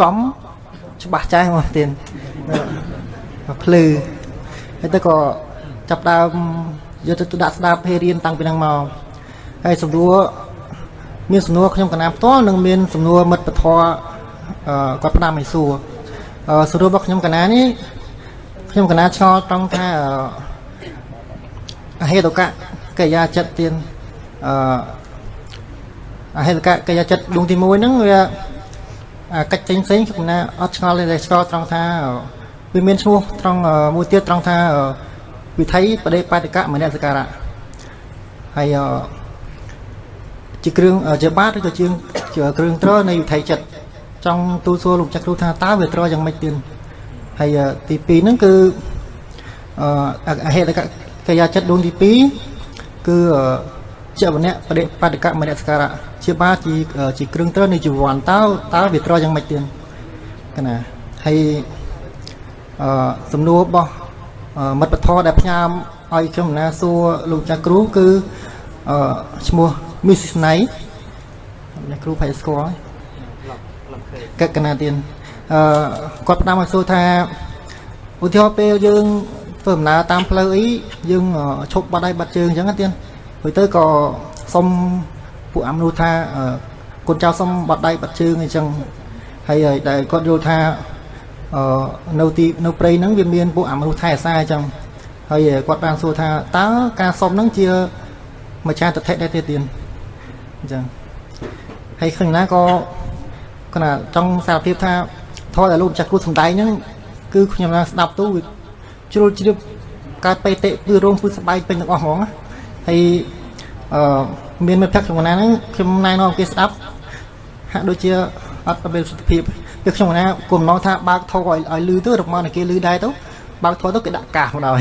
ចំច្បាស់ចាស់មកទៀតមកភ្លឺហើយទៅក៏ចាប់ដើមយកទៅដាក់ស្ដាប់ពេលរៀនតាំងពីហ្នឹងមក ហើយសំណួរមានសំណួរខ្ញុំកណាផ្ទាល់និងមានសំណួរមិត្តពធគាត់ផ្ដាំឲ្យសួរសំណួររបស់ខ្ញុំកណានេះខ្ញុំកណាឆ្ងល់ត្រង់ថាអហេតុកៈកិរិយាចិត្តទៀនអឺអហេតុកៈកិរិយាចិត្តដួងទី1ហ្នឹងវាកិច្ចចេញផ្សេងខ្ញុំណាអត់ឆ្ងល់ទេឆ្ងល់ត្រង់ថាវាមានឈ្មោះត្រង់មួយទៀតត្រង់ថាវិថីបដិបត្តិកៈមនសិការៈហើយ ជាគ្រឿងជាបាតឬក៏ជាគ្រឿងត្រនៃវិថីចិត្តចង់ទូលសួរលោកចាក់គ្រូថាតើវាត្រយ៉ាងម៉េចទៀតហើយទី2ហ្នឹងគឺអហេតុកៈកិរិយាចិត្តដួងទី2គឺជាវណៈបដិបត្តិកមនសការៈជាបាជាជាគ្រឿងត្រនៃជីវ័នតើតើវាត្រយ៉ាងម៉េចទៀតកណាហើយអឺសំណួររបស់មិត្តពធដែលផ្ញើឲ្យខ្ញុំណាសួរលោកចាស់គ្រូគឺអឺឈ្មោះ មីសស្នៃអ្នកគ្រូផៃស្គាល់កកណាទៀតអឺគាត់ផ្ដាំឲ្យសួរថាឧទាហរណ៍ពេលយើងធ្វើដំណើរតាមផ្លូវអីយើងអឺឈប់បាត់ដៃបាត់ជើងអញ្ចឹងណាទៀតហើយទៅក៏សុំពួកអាមនុស្សថាអឺកូនចៅសុំបាត់ដៃបាត់ជើងអញ្ចឹងហើយហើយដែលគាត់យល់ថាអឺនៅទីនៅព្រៃហ្នឹងវាមានពួកអាមនុស្សថែអាសាអញ្ចឹងហើយគាត់បានសួរថាតើការសុំហ្នឹងជាម្ចាស់ទិដ្ឋិដែរទេទៀត អញ្ចឹងហើយឃើញណាក៏គណៈចង់សារភាពថាធម៌ដែលលោកម្ចាស់គ្រូសំដែងហ្នឹងគឺខ្ញុំណាស្ដាប់ទៅវាជ្រុលជ្រាបកើតបេតិគឺរោងពឺសបាយពេញទាំងអស់ហ្មងណាហើយអឺមានមិត្តភក្តិក្នុងណាហ្នឹងខ្ញុំណែនាំគេស្ដាប់ហាក់ដូចជាអត់មានសុខភាពគឺខ្ញុំណាគុំណងថាបើកធោឲ្យឲ្យលឺទៅរកមកតែគេលឺដែរទៅបើកធោទៅគេដាក់កាសមកដល់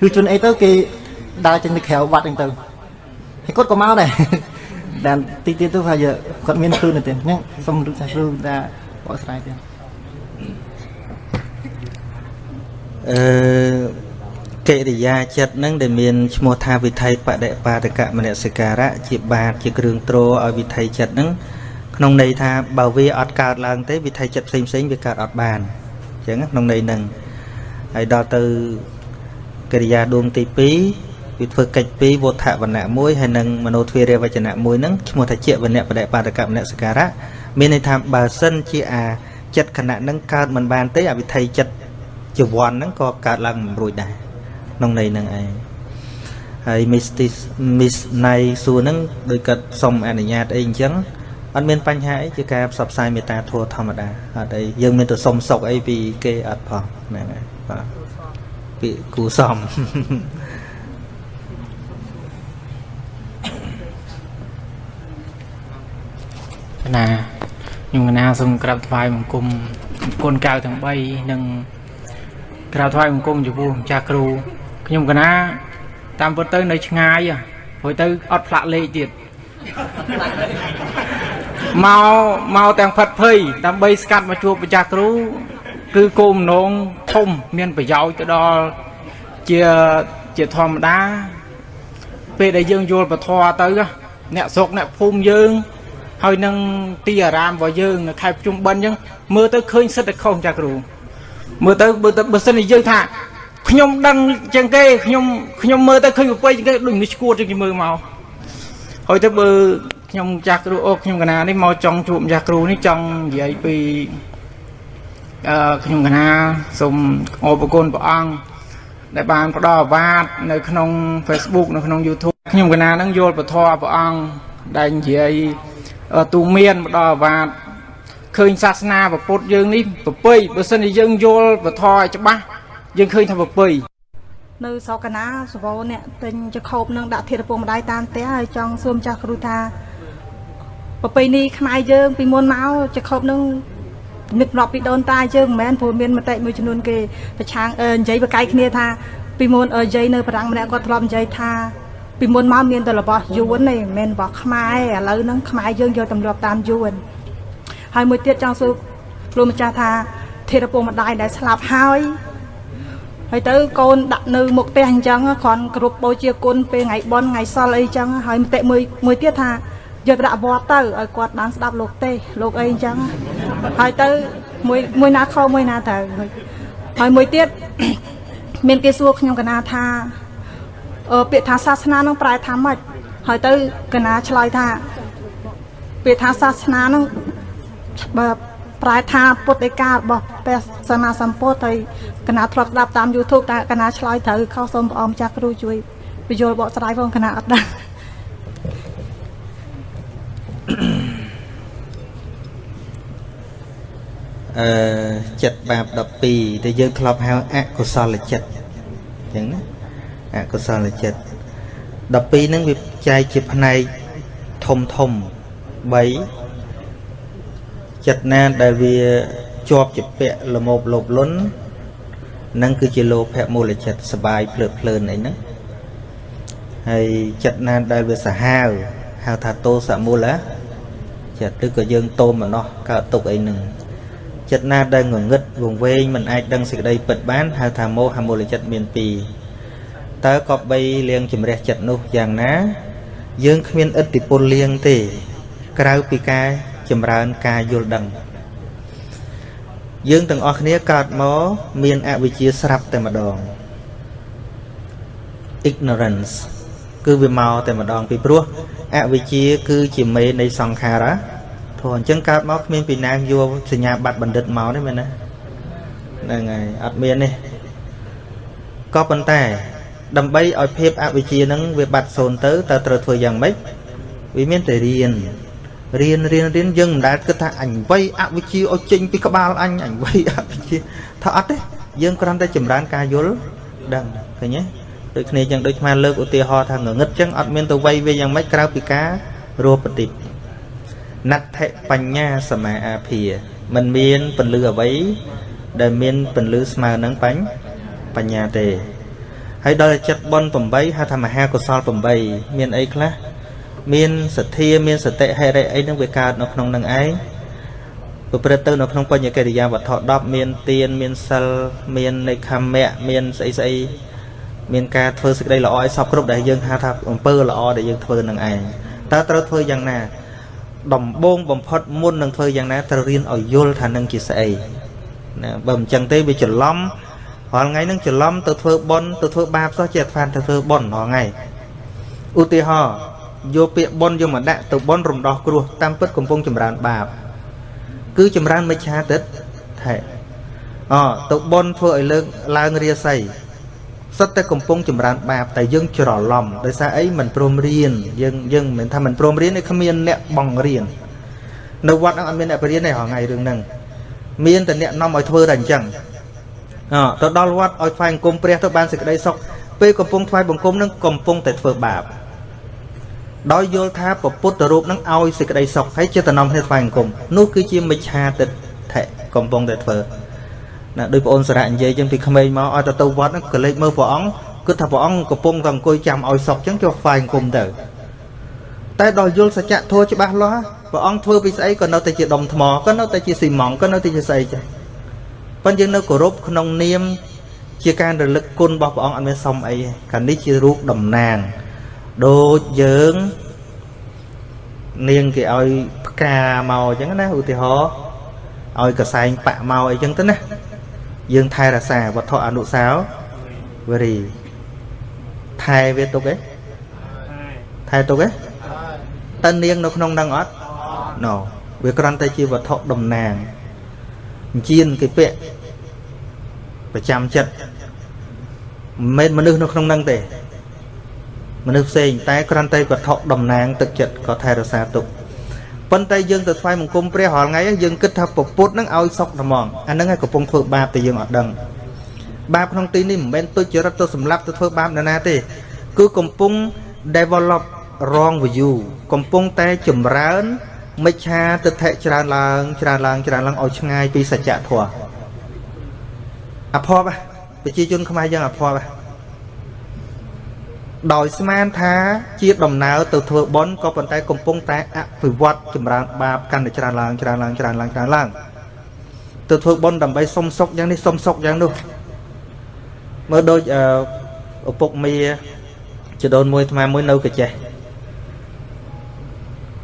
គឺជន់អីទៅគេដើរចេញទៅក្រៅវត្តហ្នឹងទៅហើយ គាត់ក៏មកដែរដែលទីទៀតទៅថាគាត់មានខ្លួនទៅទៀតអញ្ចឹងសូមរំលឹកថាគ្រូថាបកស្រាយទៀតអឺកិរិយាចិត្តនឹងដែលមានឈ្មោះថាវិថីបដិបាតកមនសិការៈជាបាតជាគ្រឿងទ្រឲ្យវិថីចិត្តនឹងក្នុងន័យថាបើវាអត់កើតឡើងទេវិថីចិត្តផ្សេងផ្សេងវាកើតអត់បានអញ្ចឹងក្នុងន័យហ្នឹងហើយដល់ទៅកិរិយាដួងទី2 វាធ្វើកិច្ចពីរវត្ថវណៈមួយហើយនឹងមโนទ្វារវចនៈមួយហ្នឹងឈ្មោះថាជាវណៈបដិបាតកមនសិការៈមានន័យថាបើសិនជាអាចិត្តខណៈហ្នឹងកើតមិនបានទេអវិថីចិត្តជីវ័នហ្នឹងក៏កើតឡើងមិនរួចដែរក្នុងន័យហ្នឹងឯងហើយ Mistis Miss ណៃសួរហ្នឹងដោយគាត់សុំអនុញ្ញាតអីអញ្ចឹងអត់មានបញ្ហាអីជាការផ្សព្វផ្សាយមេត្តាធម៌ធម្មតាអត់អីយើងមានទៅសុំសុកអីពីគេអត់ផងហ្នឹងហើយបាទពីគូសំ ណាខ្ញុំកណាសូមក្រាបថ្វាយបង្គំគុណកៅទាំង3និងក្រាបថ្វាយបង្គំចំពោះម្ចាស់គ្រូខ្ញុំកណាតាមពិតទៅនៅឆ្ងាយហ៎ព្រោះទៅអត់ផ្លាក់លេខទៀតមកមកទាំងផិតភ័យដើម្បីស្កាត់មកជួបម្ចាស់គ្រូគឺគោលបំណងធំមានប្រយោជន៍ទៅដល់ជាជាធម្មតាពេលដែលយើងយល់ពធទៅអ្នកស្រុកអ្នកភូមិយើង ហើយនឹងទីអារាមរបស់យើងនៅខេត្តភ្ជុំបិណ្ឌអញ្ចឹងមើលទៅឃើញសិតតែខុសចាគ្រូមើលទៅបើទៅបើសិនជាយើងថាខ្ញុំដឹងជាងគេខ្ញុំខ្ញុំមើលទៅឃើញប្រពៃជាងគេដូចនេះឈួតជាងគេមើលមកហើយទៅបើខ្ញុំចាស់គ្រូអូខ្ញុំកណានេះមកចង់ជួបចាស់គ្រូនេះចង់និយាយពីអឺខ្ញុំកណាសូមអរគុណព្រះអង្គដែលបានផ្ដល់អាវាតនៅក្នុង Facebook នៅក្នុង YouTube ខ្ញុំកណានឹងយល់ពធព្រះអង្គដែលនិយាយ ទូមានផ្ដល់អាវាតឃើញសាសនាពុទ្ធយើងនេះប្រពៃបើសិនជាយើងយល់ពធឲ្យច្បាស់យើងឃើញថាប្រពៃនៅស្រុកកណាសវោអ្នកទិញចខោបនឹងដាក់ធាតុពុកម្ដាយតាមផ្ទះហើយចង់សួរម្ចាស់គ្រូថាប្រពៃណីខ្មែរយើង ពីមុនមកចខោបនឹងនឹករាប់ពីដូនតាយើងមិនមែនព្រោះមានមតិមួយចំនួនគេប្រឆាំងអឺនិយាយបកកាយគ្នាថាពីមុនអឺយាយនៅបារាំងម្នាក់គាត់ធ្លាប់និយាយថា ពីមុនមកមានតែរបស់យួនទេមិនមែនរបស់ខ្មែរឥឡូវហ្នឹងខ្មែរយើងយកទម្លាប់តាមយួនហើយមួយទៀតចង់សួរគ្រូម្ចាស់ថាធាតុពុកម្ដាយដែលស្លាប់ហើយហើយទៅកូនដាក់នៅមុខផ្ទះអញ្ចឹងគ្រាន់គ្រប់បូជាគុណពេលថ្ងៃបន់ថ្ងៃសល់អីចឹងហើយមតិមួយមួយទៀតថាយកទៅដាក់វត្តទៅឲ្យគាត់បានស្ដាប់លោកទេលោកអីអញ្ចឹងហើយទៅមួយមួយណាខុសមួយណាត្រូវហើយមួយទៀតមានគេសួរខ្ញុំកណាថាអឺ ពាក្យថាសាសនានឹងប្រែថាម៉េចហើយទៅកណាឆ្លើយថាពាក្យថាសាសនានឹងបើប្រែថាពុទ្ធឯការបស់ព្រះសម្មាសម្ពុទ្ធហើយកណាធ្លាប់ស្ដាប់តាម YouTube តែកណាឆ្លើយត្រូវខុសសូមព្រះអង្គចាស់គ្រូជួយបញ្យល់បកស្រាយផងកណាអត់ដឹងអឺចិត្តបាប12ដែលយើងធ្លាប់ហៅអកុសលចិត្តអញ្ចឹងណា អកុសលចិត្ត12ហ្នឹងវាចែកជាផ្នែកធំធំ3ចិត្តណាដែលវាជាប់ជាពាក់លមោបលោបលុនហ្នឹងគឺជាលោភៈមូលចិត្តសបាយភ្លើតភ្លើនអីហ្នឹងហើយចិត្តណាដែលវាសាហាវហៅថាតោសមូលចិត្តឬក៏យើងតោមម្នោះកើតទុកអីហ្នឹងចិត្តណាដែលងងឹតវង្វេងមិនអាចដឹងសេចក្តីពិតបានហៅថាមោហមូលចិត្តមាន2 តើក៏បីលៀងជំរះចិត្តនោះយ៉ាងណា យើងគ្មានឥទ្ធិពលលៀងទេ ក្រៅពីការចម្រើនការយល់ដឹង យើងទាំងអស់គ្នាកើតមកមានអវិជ្ជាស្រាប់តែម្ដង ignorance គឺវាមកតែម្ដងពីព្រោះអវិជ្ជាគឺជាមេនៃសង្ខារៈធម៌អញ្ចឹងកើតមកគ្មានពីណាយកសញ្ញាបត្របណ្ឌិតមកទេមែនណាហ្នឹងហើយអត់មានទេក៏ប៉ុន្តែ ដើម្បីឲ្យភាពអវិជ្ជានឹងវាបាត់សូន្យទៅតើត្រូវធ្វើយ៉ាងម៉េចវាមានតែរៀនរៀនរៀនរៀនយើងមិនដែលគិតថាអញវ័យអវិជ្ជាឲ្យចេញពីក្បាលអញអញវ័យអវិជ្ជាថាអត់ទេយើងគ្រាន់តែចម្រើនការយល់ដឹងឃើញទេដូចគ្នាចឹងដូចស្មានលើកឧទាហរណ៍ថាងងឹតចឹងអត់មានទៅវ័យវាយ៉ាងម៉េចក្រៅពីការរੂបតិណដ្ឋិបញ្ញាសមាអាភាมันមានពន្លឺអ្វីដែលមានពន្លឺស្មើនឹងបញ្បញ្ញាទេ ហើយដល់ចិត្តបន8ហៅថាមហាកុសល8មានអីខ្លះមានសទ្ធាមានសតិហេរិអីនឹងវាកើតនៅក្នុងនឹងឯងប្រព្រឹត្តទៅនៅក្នុងបញ្ញកិរិយាវត្ថុ10មានទានមានសិលមាននិខមៈមានស្អីស្អីមានការធ្វើសេចក្តីល្អឲ្យសពគ្រប់ដែលយើងហៅថាអំពើល្អដែលយើងធ្វើនឹងឯងតើត្រូវធ្វើយ៉ាងណា ដំបូងបំផុតមុននឹងធ្វើយ៉ាងណាត្រូវរៀនឲ្យយល់ថានឹងជាស្អីណាបើមិនចឹងទេវាច្រឡំ រាល់ថ្ងៃនឹងច្រឡំទៅធ្វើបន់ទៅធ្វើបាបសោះជាអត់ហ្វានទៅធ្វើបន់រាល់ថ្ងៃឧទាហរណ៍យកពាក្យបន់យកមកដាក់ទៅបន់រំដោះគ្រោះតាមពិតកំពុងចម្រើនបាប គឺចម្រើនមិច្ឆាទិដ្ឋិអទៅបន់ធ្វើឲ្យលើកឡើងរាសីសិតតែកំពុងចម្រើនបាបតែយើងច្រឡំដោយសារអីមិនព្រមរៀនយើងយើងមិនថាមិនព្រមរៀនទេគ្មានអ្នកបង្រៀននៅវត្តហ្នឹងអត់មានអ្នកបរៀនទេហងៃរឿងហ្នឹងមានតែអ្នកនាំឲ្យធ្វើតែអញ្ចឹងអ ទៅដល់វត្តឲ្យថ្វាយបង្គំព្រះទៅបានសេចក្តីសុខពេលកំពុងថ្វាយបង្គំនឹងកំពុងតែធ្វើបាបដោយយល់ថាពពុទ្ធរូបនឹងឲ្យសេចក្តីសុខហើយចិត្តនំគ្នាថ្វាយបង្គំនោះគឺជាមិច្ឆាទិដ្ឋិកំពុងតែធ្វើណាដោយបងអូនសារៈនិយាយចឹងពីក្មេងមកឲ្យទៅទៅវត្តហ្នឹងក៏លេចមើលព្រះអង្គគិតថាព្រះអង្គកំពុងតែអង្គុយចាំឲ្យសុខចឹងចូលថ្វាយបង្គំទៅតែដល់យល់សច្ចធម៌ច្បាស់លាស់ព្រះអង្គធ្វើពីស្អីក៏នៅតែជាដុំថ្មក៏នៅតែជាស៊ីម៉ង់ក៏នៅតែជាស្អីចឹង ប៉ុន្តែយើងនៅគោរពក្នុងនាម ជាការរលឹកគុណរបស់ព្រះអង្គអត់មានសុំអីកាលនេះជារូបតំណាងដូចយើងនាងគេឲ្យផ្កាមកអញ្ចឹងណាឧទាហរណ៍ឲ្យកសែងបាក់មកអីចឹងទៅណាយើងថែរក្សាវត្ថុអនុសាវរីយ៍ថែវាទុកឯងថែទុកឯងតើនាងនៅក្នុងនឹងអត់ណូវាគ្រាន់តែជាវត្ថុតំណាង អញ្ជៀនគេពាក់ប្រចាំចិត្តមិនមែនមនុស្សនៅក្នុងនឹងទេ មនុស្សផ្សេងតែគ្រាន់តែវត្ថុតំណាង ទឹកចិត្តក៏ថែរក្សាទុកប៉ុន្តែយើងទៅថ្វាយបង្គំព្រះរាល់ថ្ងៃយើងគិតថាពពុទ្ធនឹងឲ្យសុខត្មងអាហ្នឹងឯងកំពុងធ្វើបាបតែយើងអត់ដឹងបាបក្នុងទីនេះមិនមែនទុច្ចរិតទៅសម្លាប់ទៅធ្វើបាបនរណាទេ គឺកំពុង develop wrong view កំពុងតែចម្រើន មិច្ឆាទិដ្ឋិច្រើនឡើងច្រើនឡើងច្រើនឡើងឲ្យឆ្ងាយពីសច្ចធម៌អភ័ព្វប្រជាជនខ្មែរយើងអភ័ព្វដោយស្មានថាជាដំណើរទៅធ្វើបុណ្យក៏ប៉ុន្តែកំពុងតែអភិវឌ្ឍចម្រើនបាបកាន់តែច្រើនឡើងច្រើនឡើងច្រើនឡើងច្រើនឡើងទៅធ្វើបុណ្យដើម្បីសុំសុខយ៉ាងនេះសុំសុខយ៉ាងនោះមើលដូចឪពុកមីចដូនមួយអាត្មាមួយនៅកាចេះ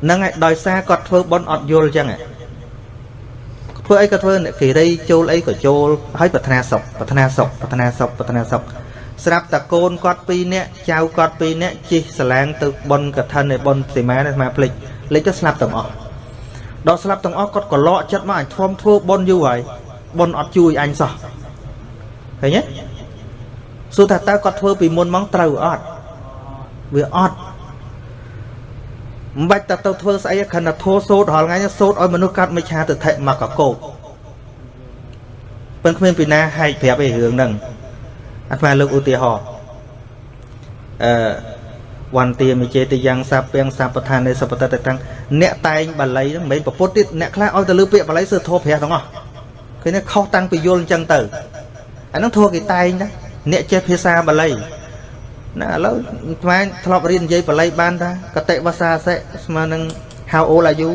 ហ្នឹងឯងដោយសារគាត់ធ្វើបុណ្យអត់យល់ចឹងធ្វើអីក៏ធ្វើអ្នកគិរីចូលអីក៏ចូលហើយប្រាថ្នាសុខប្រាថ្នាសុខប្រាថ្នាសុខប្រាថ្នាសុខស្រាប់តែកូនគាត់2នាក់ចៅគាត់2នាក់ជិះសាឡាងទៅប៉ុនកឋិននៃប៉ុនសីមានេះមកភ្លេចភ្លេចទៅស្លាប់ទាំងអស់ដល់ស្លាប់ទាំងអស់គាត់ក៏លក់ចិត្តមកអញធំធ្វើប៉ុនយូរហើយប៉ុនអត់ជួយអញសោះឃើញទេសួរថាតើគាត់ធ្វើពីមុនមកត្រូវអត់វាអត់ មិនបាច់តែទៅធ្វើស្អីខណៈធោសោតរាល់ថ្ងៃសោតឲ្យមនុស្សកាត់មិឆាទិដ្ឋិមកកកោបប៉ុន្តែគ្មានពីណាហែកប្រាប់ឯរឿងហ្នឹងអាត្មាលើកឧទាហរណ៍អឺវន្តាមិចេតយ៉ាងសាពាំងសាបឋាននៃសពតតតាំងអ្នកតែងបាលីហ្នឹងមិនមែនប្រពុតទៀតអ្នកខ្លះឲ្យទៅលើពាក្យបាលីសើធោព្រះទាំងអស់ឃើញទេខុសតាំងពីយល់អញ្ចឹងទៅអាហ្នឹងធោគេតែងណាអ្នកចេះភាសាបាលី ណាឥឡូវស្មានធ្លាប់រៀននិយាយបាលីបានថាកតិវសាសិស្មើនឹង how old are you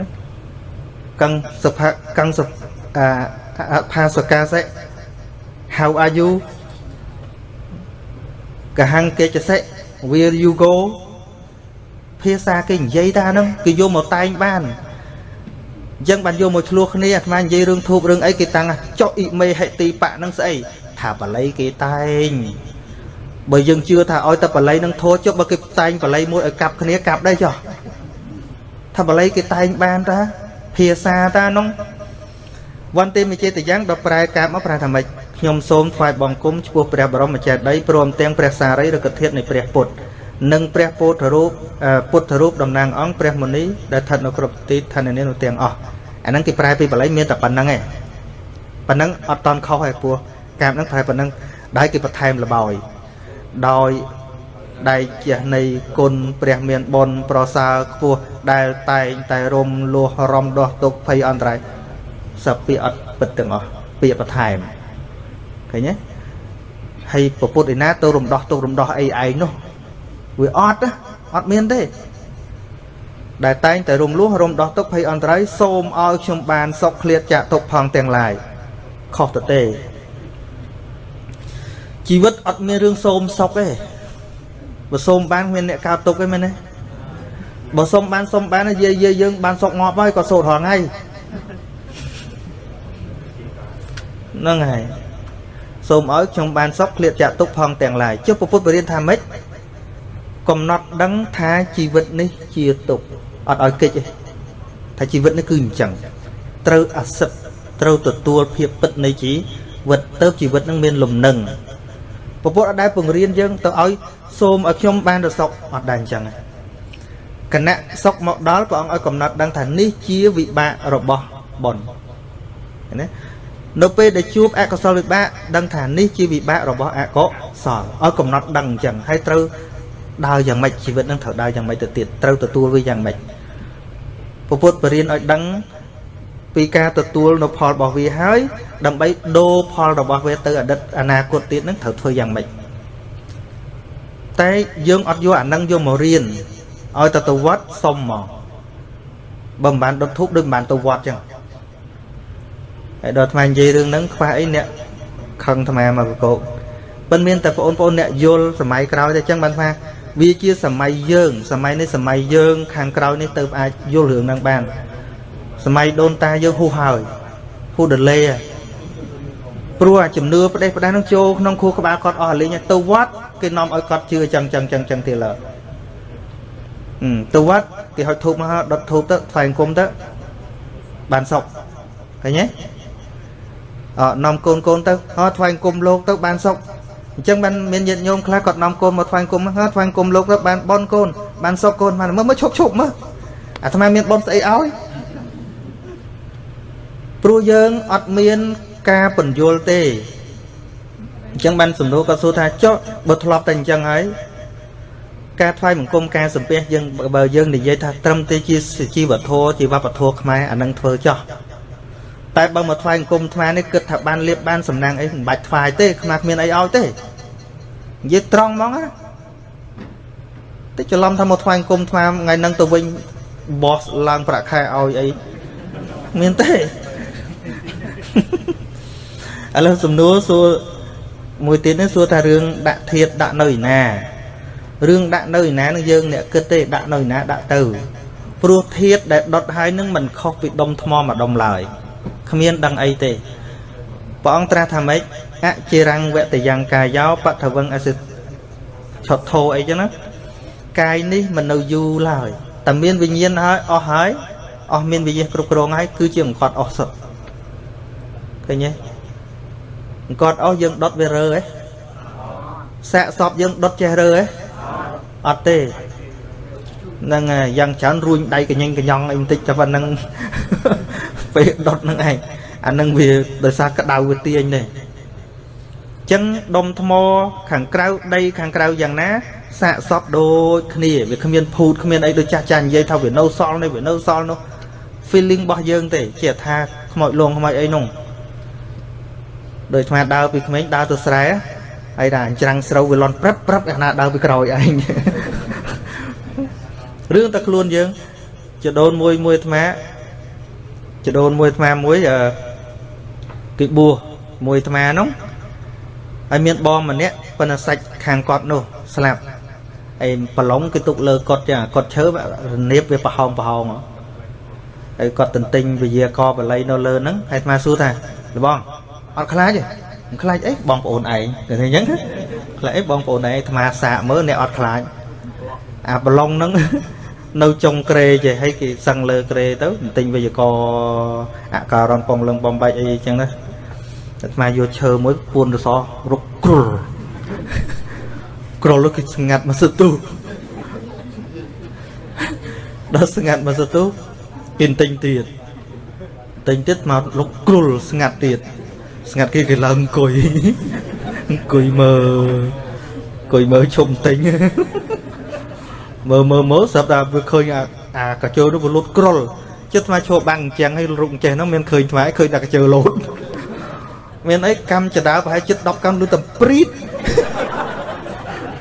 ណាកੰសុភកੰសុអាផាសកាសិ how are you កហង្កេចសិ where you go ភាសាគេនិយាយថាហ្នឹងគេយកមកតែងបានអញ្ចឹងបានយកមកឆ្លោះគ្នាអាត្មានិយាយរឿងធូបរឿងអីគេតាំងចុះអ៊ីមេហិទីបៈនឹងស្អីថាបល័យគេតែង បើយើងជឿថាឲ្យតែបល័យនឹងធោះចុះបើគេតែងបល័យមួយឲ្យកាប់គ្នាកាប់ដែរចុះថាបល័យគេតែងបានតាភាសាតានោះវន្តិមចេតយ៉ាងដល់ប្រែកាប់មកប្រែថាម៉េចខ្ញុំសូមថ្វាយបង្គំចំពោះព្រះបរមចេតិយព្រមទាំងព្រះសារីរិកធាតុនៃព្រះពុទ្ធនិងព្រះពុទ្ធរូបពុទ្ធរូបតំណាងអង្គព្រះមុនីដែលស្ថិតនៅគ្រប់ទីឋាននានោះទាំងអស់អាហ្នឹងគេប្រែពីបល័យមានតែប៉ុណ្្នឹងឯងប៉ុណ្្នឹងអត់តន់ខុសឯពោះកាមហ្នឹងប្រែប៉ុណ្្នឹងដែលគេបន្ថែមលបោយ ដោយដៃជះនៃគុណព្រះមានបុណ្យប្រសើរខ្ពស់ដែលតែងតែរំលោះរំដោះទុកភ័យអន្តរាយសពាអត់ពិតទាំងអស់ពាក្យបន្ថែមឃើញទេហើយពពុទ្ធឯណាទៅរំដោះទុករំដោះអីឯងនោះវាអត់អត់មានទេដែលតែងតែរំលោះរំដោះទុកភ័យអន្តរាយសូមឲ្យខ្ញុំបានសុខឃ្លាតចាក់ទុកផងទាំងឡាយខុសទៅទេ ជីវិតអត់មានរឿងសូមសុខទេបើសូមបានគ្មានអ្នកកោតទុកទេមែនទេបើសុំបានសុំបានយាយយើងបានសុកងាប់ហើយក៏សូត្ររាល់ថ្ងៃហ្នឹងហើយសូមឲ្យខ្ញុំបានសុខឃ្លាតចាក់ទុកផងទាំងឡាយចុះពុទ្ធបរិញ្ញាថាម៉េចកំណត់ដឹងថាជីវិតនេះជាទុកអត់ឲ្យកិច្ចទេថាជីវិតនេះគឺអញ្ចឹងត្រូវអសិទ្ធត្រូវទទួលភាពពិតនៃជីវិតទៅជីវិតនឹងមានលំនឹង ពពុទ្ធអត់ដែលបង្រៀនយើងទៅឲ្យសូមឲ្យខ្ញុំបានទៅសុខអត់ដែរអញ្ចឹងគណៈសុខមកដល់ព្រះអង្គឲ្យកំណត់ដឹងថានេះជាវិបាករបស់បុណ្យណានៅពេលដែលជួបអកុសលវិបាកដឹងថានេះជាវិបាករបស់អកុសលឲ្យកំណត់ដឹងអញ្ចឹងហើយត្រូវដើរយ៉ាងម៉េចជីវិតនឹងត្រូវដើរយ៉ាងម៉េចទៅទៀតត្រូវទទួលវាយ៉ាងម៉េចពពុទ្ធបរៀនឲ្យដឹង ពីការទទួលនៅផលរបស់វាហើយ ដើម្បីដូរផលរបស់វាទៅអតីតអនាគតទៀតនឹងត្រូវធ្វើយ៉ាងម៉េចតែយើងអត់យកអានឹងយកមករៀនឲ្យទៅទៅវត្តសុំមកបើមិនបានដុតធូបដូចមិនបានទៅវត្តចឹងហើយដល់អាត្មានិយាយរឿងហ្នឹងខ្វះអីអ្នកខឹងអាត្មាមកកោកប៉ុន្តែមានតែបងប្អូនអ្នកយល់សម័យក្រោយតែចឹងបានថាវាជាសម័យយើងសម័យនេះសម័យយើង ខាងក្រោយនេះទៅអាចយល់រឿងហ្នឹងបាន សម័យដូនតាយើងហ៊ូហើយហ៊ូដលេព្រោះអាជំនឿផ្ដេសផ្ដាស់នឹងចូលក្នុងខួរក្បាលគាត់អស់លេងទៅវត្តគេនាំឲ្យគាត់ជឿចឹងចឹងចឹងចឹងទៀតឡើយទៅវត្តគេហុចធូបមកដុតធូបទៅថ្វាយអង្គមទៅបានសុខឃើញទេអនាំកូនកូនទៅហោថ្វាយអង្គមលោកទៅបានសុខអញ្ចឹងបានមានញាតិញោមខ្លះគាត់នាំកូនមកថ្វាយអង្គមហោថ្វាយអង្គមលោកទៅបានបនកូនបានសុខកូនបានមើលមើលឈប់ឈប់មើលអាត្មាមានបនស្អីឲ្យ ព្រោះយើងអត់មានការបញ្យល់ទេអញ្ចឹងបានសំណួរគាត់សួរថាចុះបើធ្លាប់តែអញ្ចឹងហើយការថ្វាយបង្គំការសំពះយើងបើយើងនិយាយថាត្រឹមតែជាជីវធម៌ជាវប្បធម៌ខ្មែរអានឹងធ្វើចោះតែបើមកថ្វាយបង្គំថ្មនេះគិតថាបានលៀបបានសំណាងអីមិនបាច់ថ្វាយទេខ្មែរគ្មានអីឲ្យទេនិយាយត្រង់ហ្មងណាតែច្រឡំថាមកថ្វាយបង្គំថ្មថ្ងៃហ្នឹងទៅវិញបោះឡើងប្រាក់ខែឲ្យអីមានទេ ឥឡូវសំណួរសួរមួយទៀតនេះសួរថារឿងដាក់ធាតដាក់នៅឯណារឿងដាក់នៅឯណានឹងយើងអ្នកគិតទេដាក់នៅឯណាដាក់ទៅព្រោះធាតដែលដុតហើយនឹងមិនខុសពីដុំថ្មមួយដុំឡើយគ្មានដឹងអីទេព្រះអង្គត្រាស់ថាម៉េចអចិរੰវតយ៉ាងកាយោបថវឹងអសិឆតធោអីចឹងណាកាយនេះមិននៅយូរឡើយតែមានវិញ្ញាណហើយអស់ហើយអស់មានវិញ្ញាណគ្រប់គ្រងហើយគឺជាអង្កត់អស់សុទ្ធ ឃើញទេអង្កត់អស់យើងដុតវារើហ៎សាកសពយើងដុតចេះរើហ៎អត់ទេនឹងយ៉ាងច្រើនរួញដៃកញ្ញិញកញ្ញង់អីបន្តិចតែប៉ុណ្្នឹងពេលដុតនឹងឯងអានឹងវាដោយសារក្តៅវាទាញទេចឹងដុំថ្មខាងក្រៅដីខាងក្រៅយ៉ាងណាសាកសពដូចគ្នាវាគ្មានភូតគ្មានអីដូចចាស់ចាស់និយាយថាវានៅសល់នេះវានៅសល់នោះ feeling របស់យើងទេជាថាខ្មោចលងខ្មោចអីនោះ ដូចអាដើរពីក្មេងដើរទៅស្រែហើយថាច្រាំងស្រូវវាលន់ព្រឹបព្រឹបអាណាដើរពីក្រោយឯងរឿងតែខ្លួនយើងចដូនមួយមួយអាត្មាចដូនមួយអាត្មាមួយអឺគេបួសមួយអាត្មានោះហើយមានបងម្នាក់ប៉ុន្តែសាច់ខាងគាត់នោះស្លាប់ហើយប្រឡងគេទុកលើគាត់ចឹងគាត់ឈើរនៀបវាប្រហោងប្រហោងហើយគាត់ទន្ទិញវិយាករបល័យនៅលើហ្នឹងហើយអាត្មាសួរថាលបង អត់ខ្លាចទេមិនខ្លាចអីបងប្អូនឯងគេថាអញ្ចឹងខ្លាចអីបងប្អូនឯងអាត្មាសាកមើលអ្នកអត់ខ្លាចអាប្រឡុងហ្នឹងនៅចុងក្រេចេះហើយគេសឹងលើក្រេទៅទិញវិយកអការនពងលឹងបំបាច់អីចឹងណាអាត្មាយកឈើមួយពួនរសរុកគ្រុលគ្រុលគឺស្ងាត់មកសទុះដល់ស្ងាត់មកសទុះគេទិញទៀតទិញទៀតមកលុកគ្រុលស្ងាត់ទៀត ស្ងាត់គេគេឡើងអង្គុយអង្គុយមើលអង្គុយមើលឈុំទិញមើលមើលមើលស្រាប់តែវាឃើញអាអាកាជើនោះវាលូតគ្រុលចិត្តថ្មឈរបាំងអញ្ចឹងឲ្យរុកចេះហ្នឹងមានឃើញថ្មឃើញតែកាជើលូតមានអីកម្មចដាប្រហែលចិត្ត10កម្មលុតតែព្រីត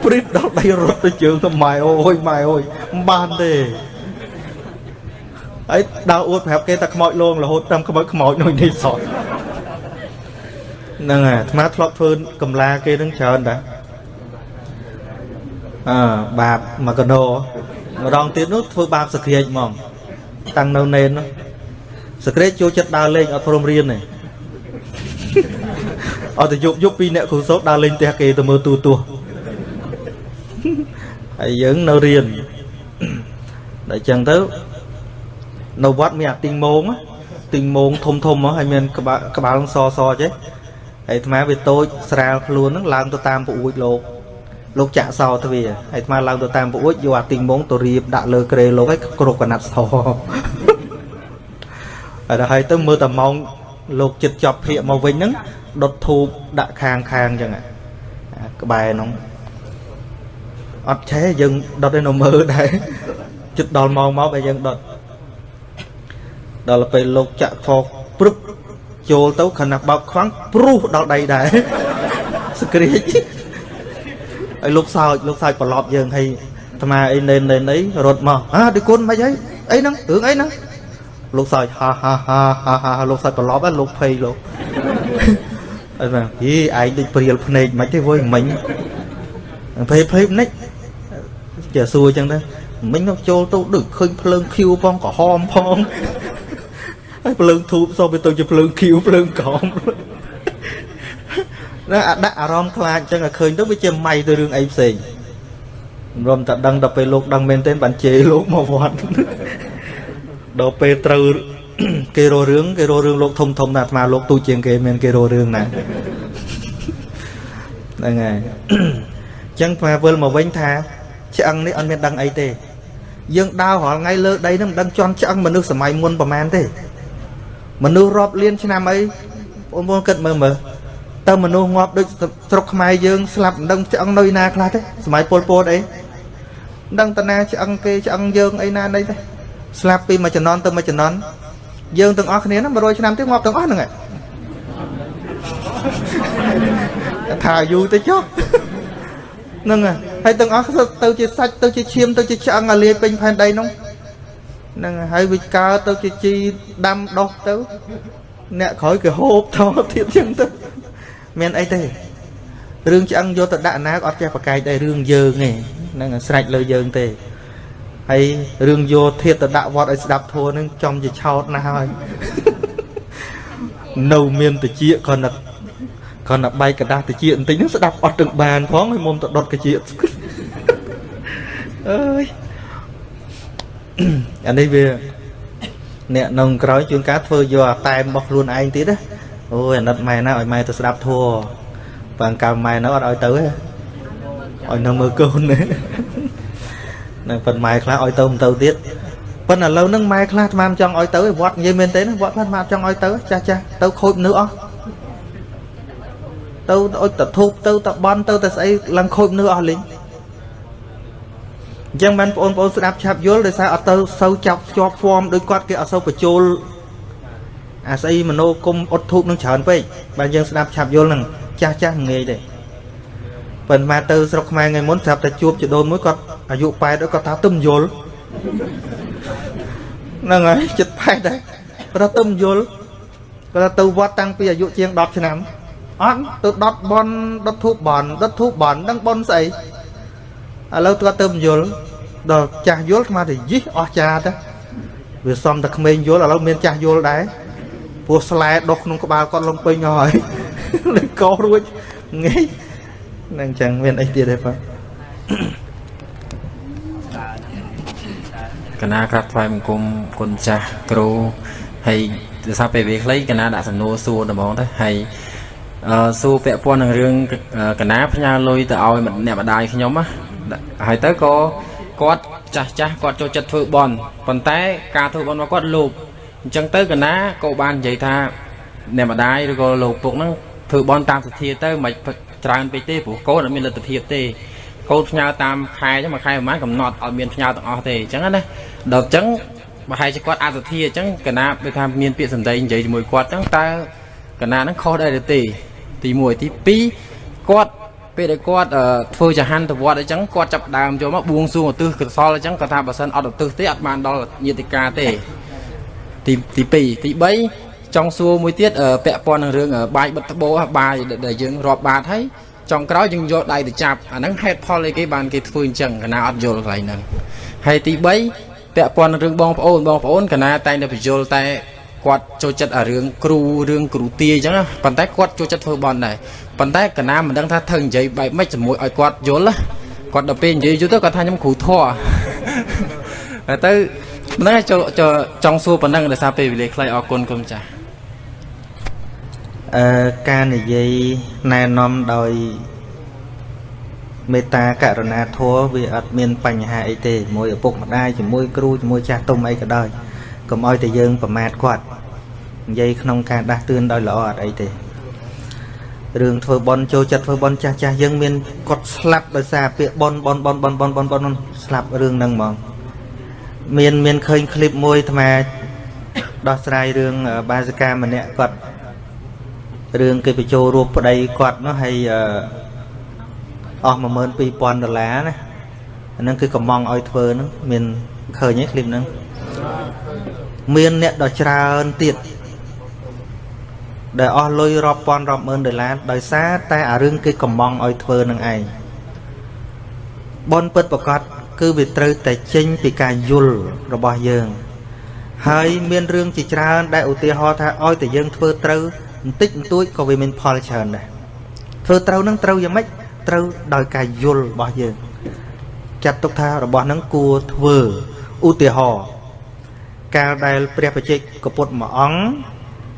ព្រីតដល់ដៃរត់ទៅជើងទៅម៉ែអូយម៉ែអូយមិនបានទេហើយដើរអួតប្រាប់គេថាខ្មោចលងរហូតតាមខ្មោចខ្មោចនោះនេះសោះ ហ្នឹងហើយអាត្មាធ្លាប់ធ្វើកំឡាគេនឹងច្រើនតាអើបាបមកកណោម្ដងទៀតនោះធ្វើបាបសក្រាចហ្មងតាំងនៅនេននោះសក្រាចចូលចិត្តដើរលេងអត់ព្រមរៀនទេអត់ទៅយប់យប់ពីអ្នកគ្រូសូត្រដើរលេងផ្ទះគេទៅមើលទូទស្សន៍ហើយយើងនៅរៀនដល់អញ្ចឹងទៅនៅវត្តមានអាទីងមងទីងមងធំធំហើយមានក្បាលក្បាលសសចេះហើយ អាត្មាវាតូចស្រាលខ្លួនហ្នឹងឡើងទៅតាមពអួចលោកលោកចាក់សោទ្វាហើយអាត្មាឡើងទៅតាមពអួចយកអាទីងមងទៅរៀបដាក់លើក្រេលោកហើយគ្រប់កណាត់សហើយដល់ហើយទៅមើលតែម៉ោងលោកចិត្តចប់ភាកមកវិញហ្នឹងដុតធូបដាក់ខាងខាងអញ្ចឹងក្បែរហ្នឹងអត់ឆេះយើងដុតឯនៅមើលដែរចិត្តដល់ម៉ោងមកហើយយើងដុតដល់ពេលលោកចាក់ថោព្រឹប ចូលទៅខណៈបោកខ្វាំងព្រុសដល់ដៃដែរសក្រាចឲ្យលោកសោចលោកសោចប្រឡប់យើងហើយអាត្មាអីណេនណេនអីរត់មកអាទីគុណមិនអីអីហ្នឹងរឿងអីហ្នឹងលោកសោចហាហាហាហាហាលោកសោចប្រឡប់ហ្នឹងលោកភ័យលោកអីហ្នឹងយីឯងដូចព្រាលភ្នែកមិនទេវយមិញភ័យភ័យមិនចេះសួរអញ្ចឹងទៅមិញទៅចូលទៅដូចឃើញភ្លើងឃ្យូផងក្រហមផងហើយ ភ្លើងធូបសោះវាទៅជាភ្លើងឃ្យូភ្លើងក្រហមណាអាដាក់អារម្មណ៍ខ្លាចអញ្ចឹងឲ្យឃើញទៅវាជាម៉ៃទៅរឿងអីផ្សេងរំតែដឹងដល់ពេលលោកដឹងមែនទេបានជេរលោកមកវត្តដល់ពេលត្រូវគេរករឿងគេរករឿងលោកធំធំណាអាត្មាលោកទូជាងគេមានគេរករឿងណាហ្នឹងហើយអញ្ចឹងអាវិលមកវិញថាឆ្អឹងនេះអត់មានដឹងអីទេយើងដើររាល់ថ្ងៃលើដីនឹងមិនដឹងជន់ឆ្អឹងមនុស្សសម័យមុនប្រហែលទេ មនុស្សរាប់លានឆ្នាំអីបងប្អូនគិតមើលមើលតើមនុស្សងាប់ដូចស្រុកខ្មែរយើងស្លាប់មិនដឹងឆ្អឹងនៅណាខ្លះទេសម័យពលពតអីមិនដឹងតាណាឆ្អឹងគេឆ្អឹងយើងអីណាណីទេស្លាប់ពីមួយចំណន់ទៅមួយចំណន់យើងទាំងអស់គ្នាហ្នឹង100ឆ្នាំទៀតងាប់ទាំងអស់ហ្នឹងឯងថាយូរទៅចុះហ្នឹងហើយទាំងអស់ទៅជាសាច់ទៅជាឈាមទៅជាឆ្អឹងអាលាយពេញផែនដីហ្នឹង ហ្នឹងហើយវាកើទៅជាជីដាំដុះទៅអ្នកក្រោយគេហូបថតទៀតចឹងទៅមានអីទេរឿងឆ្អឹងយកទៅដាក់ណាអត់ចេះប្រកែកដែររឿងយើងទេហ្នឹងស្រេចលើយើងទេហើយរឿងយកធាតទៅដាក់វត្តឲ្យស្ដាប់ធัวហ្នឹងចំជាឆោតណាស់ហើយនៅមានតិចគ្រាន់តែគ្រាន់តែបែកกระดาษតិចបន្តិចហ្នឹងស្ដាប់អត់ទាំងបានផងហើយមុំទៅដុតតិចអើយ អានេះវាអ្នកនៅក្រោយជួនកាលធ្វើយកអាតែរបស់ខ្លួនឯងទៀតណាអូយអាណិតម៉ែណាឲ្យម៉ែទៅស្ដាប់ធัวបើកាលម៉ែនៅអត់ឲ្យទៅទេឲ្យនៅមើលកូនណានឹងប៉ុនម៉ែខ្លះឲ្យទៅមិនទៅទៀតប៉ុន្តែឥឡូវហ្នឹងម៉ែខ្លះស្មានចង់ឲ្យទៅវត្តនិយាយមែនទេណាវត្តខ្លះស្មានចង់ឲ្យទៅចាស់ចាស់ទៅខូចមនុស្សអស់ទៅអុចតធូបទៅតបន់ទៅតែស្អីឡើងខូចមនុស្សអស់លេង អញ្ចឹងបានបងប្អូនស្ដាប់ឆាប់យល់ដោយសារអត់ទៅសូវចាប់ជាប់ហ្វមដូចគាត់គេអត់សូវបញ្ចូលអាស្អីមโนគុំអត់ធូបនឹងច្រើនពេកបានយើងស្ដាប់ឆាប់យល់នឹងចាស់ចាស់ងាយទេប៉ុន្តែទៅស្រុកខ្មែរថ្ងៃមុនស្រាប់តែជួបចដូនមួយគាត់អាយុ8គាត់ថាទឹមយល់ហ្នឹងហើយចិត្ត8ដែរគាត់ថាទឹមយល់គាត់ថាទៅវត្តតាំងពីអាយុជាង10ឆ្នាំអត់ទៅដុតបនដុតធូបបនដុតធូបបនដឹងបនស្អីឥឡូវគាត់ទៅយល់ ដល់ចាស់យល់ស្មាទៅយិះអស់ចាទៅវាសំតែក្មេងយល់ឥឡូវមានចាស់យល់ដែរព្រោះស្លែដុសក្នុងក្បាលគាត់លងពេញហើយលេងកោរួចងាយនឹងអញ្ចឹងមានអីទៀតទេបងកណាក្រាបថ្វាយបង្គំគុណចាស់គ្រូហើយដោយសារពេលវេលាខ្លីកណាដាក់សំណួរសួរដំបងទៅហើយអឺសួរពាក់ព័ន្ធនឹងរឿងកណាផ្ញើលុយទៅឲ្យអ្នកម្ដាយខ្ញុំណាហើយទៅក៏ គាត់ចាស់ចាស់គាត់ចូលចិត្តធ្វើបន់ប៉ុន្តែការធ្វើបន់របស់គាត់លោភអញ្ចឹងទៅកណាក៏បាននិយាយថាអ្នកម្ដាយឬក៏លោកពុកហ្នឹងធ្វើបន់តាមសទ្ធាទៅមិនច្រើនពេកទេព្រោះកូនអត់មានលទ្ធភាពទេកូនផ្ញើតាមខែចឹងមួយខែប្រហែលកំណត់អត់មានផ្ញើទាំងអស់ទេអញ្ចឹងណាដល់អញ្ចឹងប្រហែលជាគាត់អសទ្ធាអញ្ចឹងកណាដូចថាមានពាក្យសម្ដីនិយាយជាមួយគាត់អញ្ចឹងតើកណាហ្នឹងខុសដែរឬទេទី1ទី2គាត់ ពេលដែលគាត់ធ្វើចហានទៅវត្តអញ្ចឹងគាត់ចាប់ដើមចូលមកបួងសួងឧទ្ទិសកុសលអញ្ចឹងគាត់ថាបើសិនអត់ឧទ្ទិសទេអត់បានដល់ញាតិកាទេទីទី2ទី3ចង់សួរមួយទៀតពាក់ព័ន្ធនឹងរឿងបាយបិទត្បូបាយដែលយើងរាប់បាតហើយចុងក្រោយយើងយកដៃទៅចាប់អាហ្នឹងហេតុផលអីគេបានគេធ្វើអញ្ចឹងកណាអត់យល់កន្លែងហ្នឹងហើយទី3ពាក់ព័ន្ធនឹងរឿងបងប្អូនបងប្អូនកណាតែងតែបញ្យល់តែ គាត់ចូលចិត្តអារឿងគ្រូរឿងគ្រូទាអញ្ចឹងណាប៉ុន្តែគាត់ចូលចិត្តធ្វើបន់ដែរប៉ុន្តែកណាមិនដឹងថាធ្វើនិយាយបែបម៉េចជាមួយឲ្យគាត់យល់ណាគាត់ដល់ពេលនិយាយយូរទៅគាត់ថាខ្ញុំគ្រូធေါ်ហើយទៅមិនដឹងចូលចង់សួរប៉ុណ្ណឹងដោយសារពេលវេលាខ្លីអរគុណគុំចាស់អឺការនិយាយណែនាំដោយមេត្តាករុណាធម៌វាអត់មានបញ្ហាអីទេជាមួយឪពុកម្ដាយជាមួយគ្រូជាមួយចាស់ទុំអីក៏ដោយ កុំឲ្យតែយើងប្រមាថគាត់និយាយក្នុងការដាស់តឿនដោយល្អអត់អីទេរឿងធ្វើបន់ចូលចិត្តធ្វើបន់ចាស់ចាស់យើងមានគាត់ស្លាប់ដោយសារពាក្យបន់បន់បន់បន់បន់បន់បន់ស្លាប់រឿងហ្នឹងហ្មងមានមានឃើញឃ្លីបមួយអាត្មាដោះស្រាយរឿងបាសិកាម្នាក់គាត់រឿងគេបញ្ចូលរូបប្តីគាត់នោះហើយអស់12000ដុល្លារណាអានឹងគឺកំងឲ្យធ្វើហ្នឹងមានឃើញទេឃ្លីបហ្នឹង មានអ្នកដ៏ច្រើនទៀតដែលអស់លុយរាប់ពាន់រាប់ម៉ឺនដុល្លារដោយសារតែអារឿងគេកំងឲ្យធ្វើនឹងឯងបនពិតប្រកបគឺវាត្រូវតែចេញពីការយល់របស់យើង ហើយមានរឿងជាច្រើនដែលឧទាហរណ៍ថាឲ្យតែយើងធ្វើត្រូវបន្តិចបន្តួចក៏វាមានផលច្រើនដែរធ្វើត្រូវនឹងត្រូវយ៉ាងម៉េចត្រូវដោយការយល់របស់យើង ចាត់ទុកថារបស់នឹងគួរធ្វើឧទាហរណ៍ កាលដែលព្រះបជិកកពុទ្ធមួយអង្គ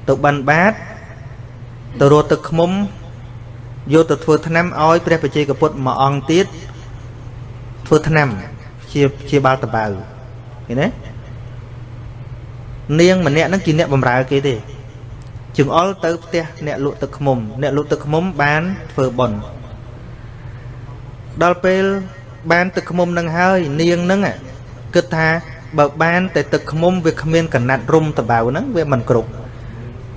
ទៅបិណ្ឌបាតទៅរត់ទឹកឃុំយកទៅធ្វើថ្នាំឲ្យព្រះបជ័យកពុទ្ធមួយអង្គទៀតធ្វើថ្នាំជាជាបាល់តបៅឃើញទេនាងម្នាក់ហ្នឹងជាអ្នកបម្រើគេទេជើងអល់ទៅផ្ទះអ្នកលក់ទឹកឃុំអ្នកលក់ទឹកឃុំបានធ្វើបន់ដល់ពេលបានទឹកឃុំនឹងហើយនាងហ្នឹងគិតថា បើបានតែទឹកឃុំវាគ្មានកណាត់រុំតបៅហ្នឹងវាមិនគ្រប់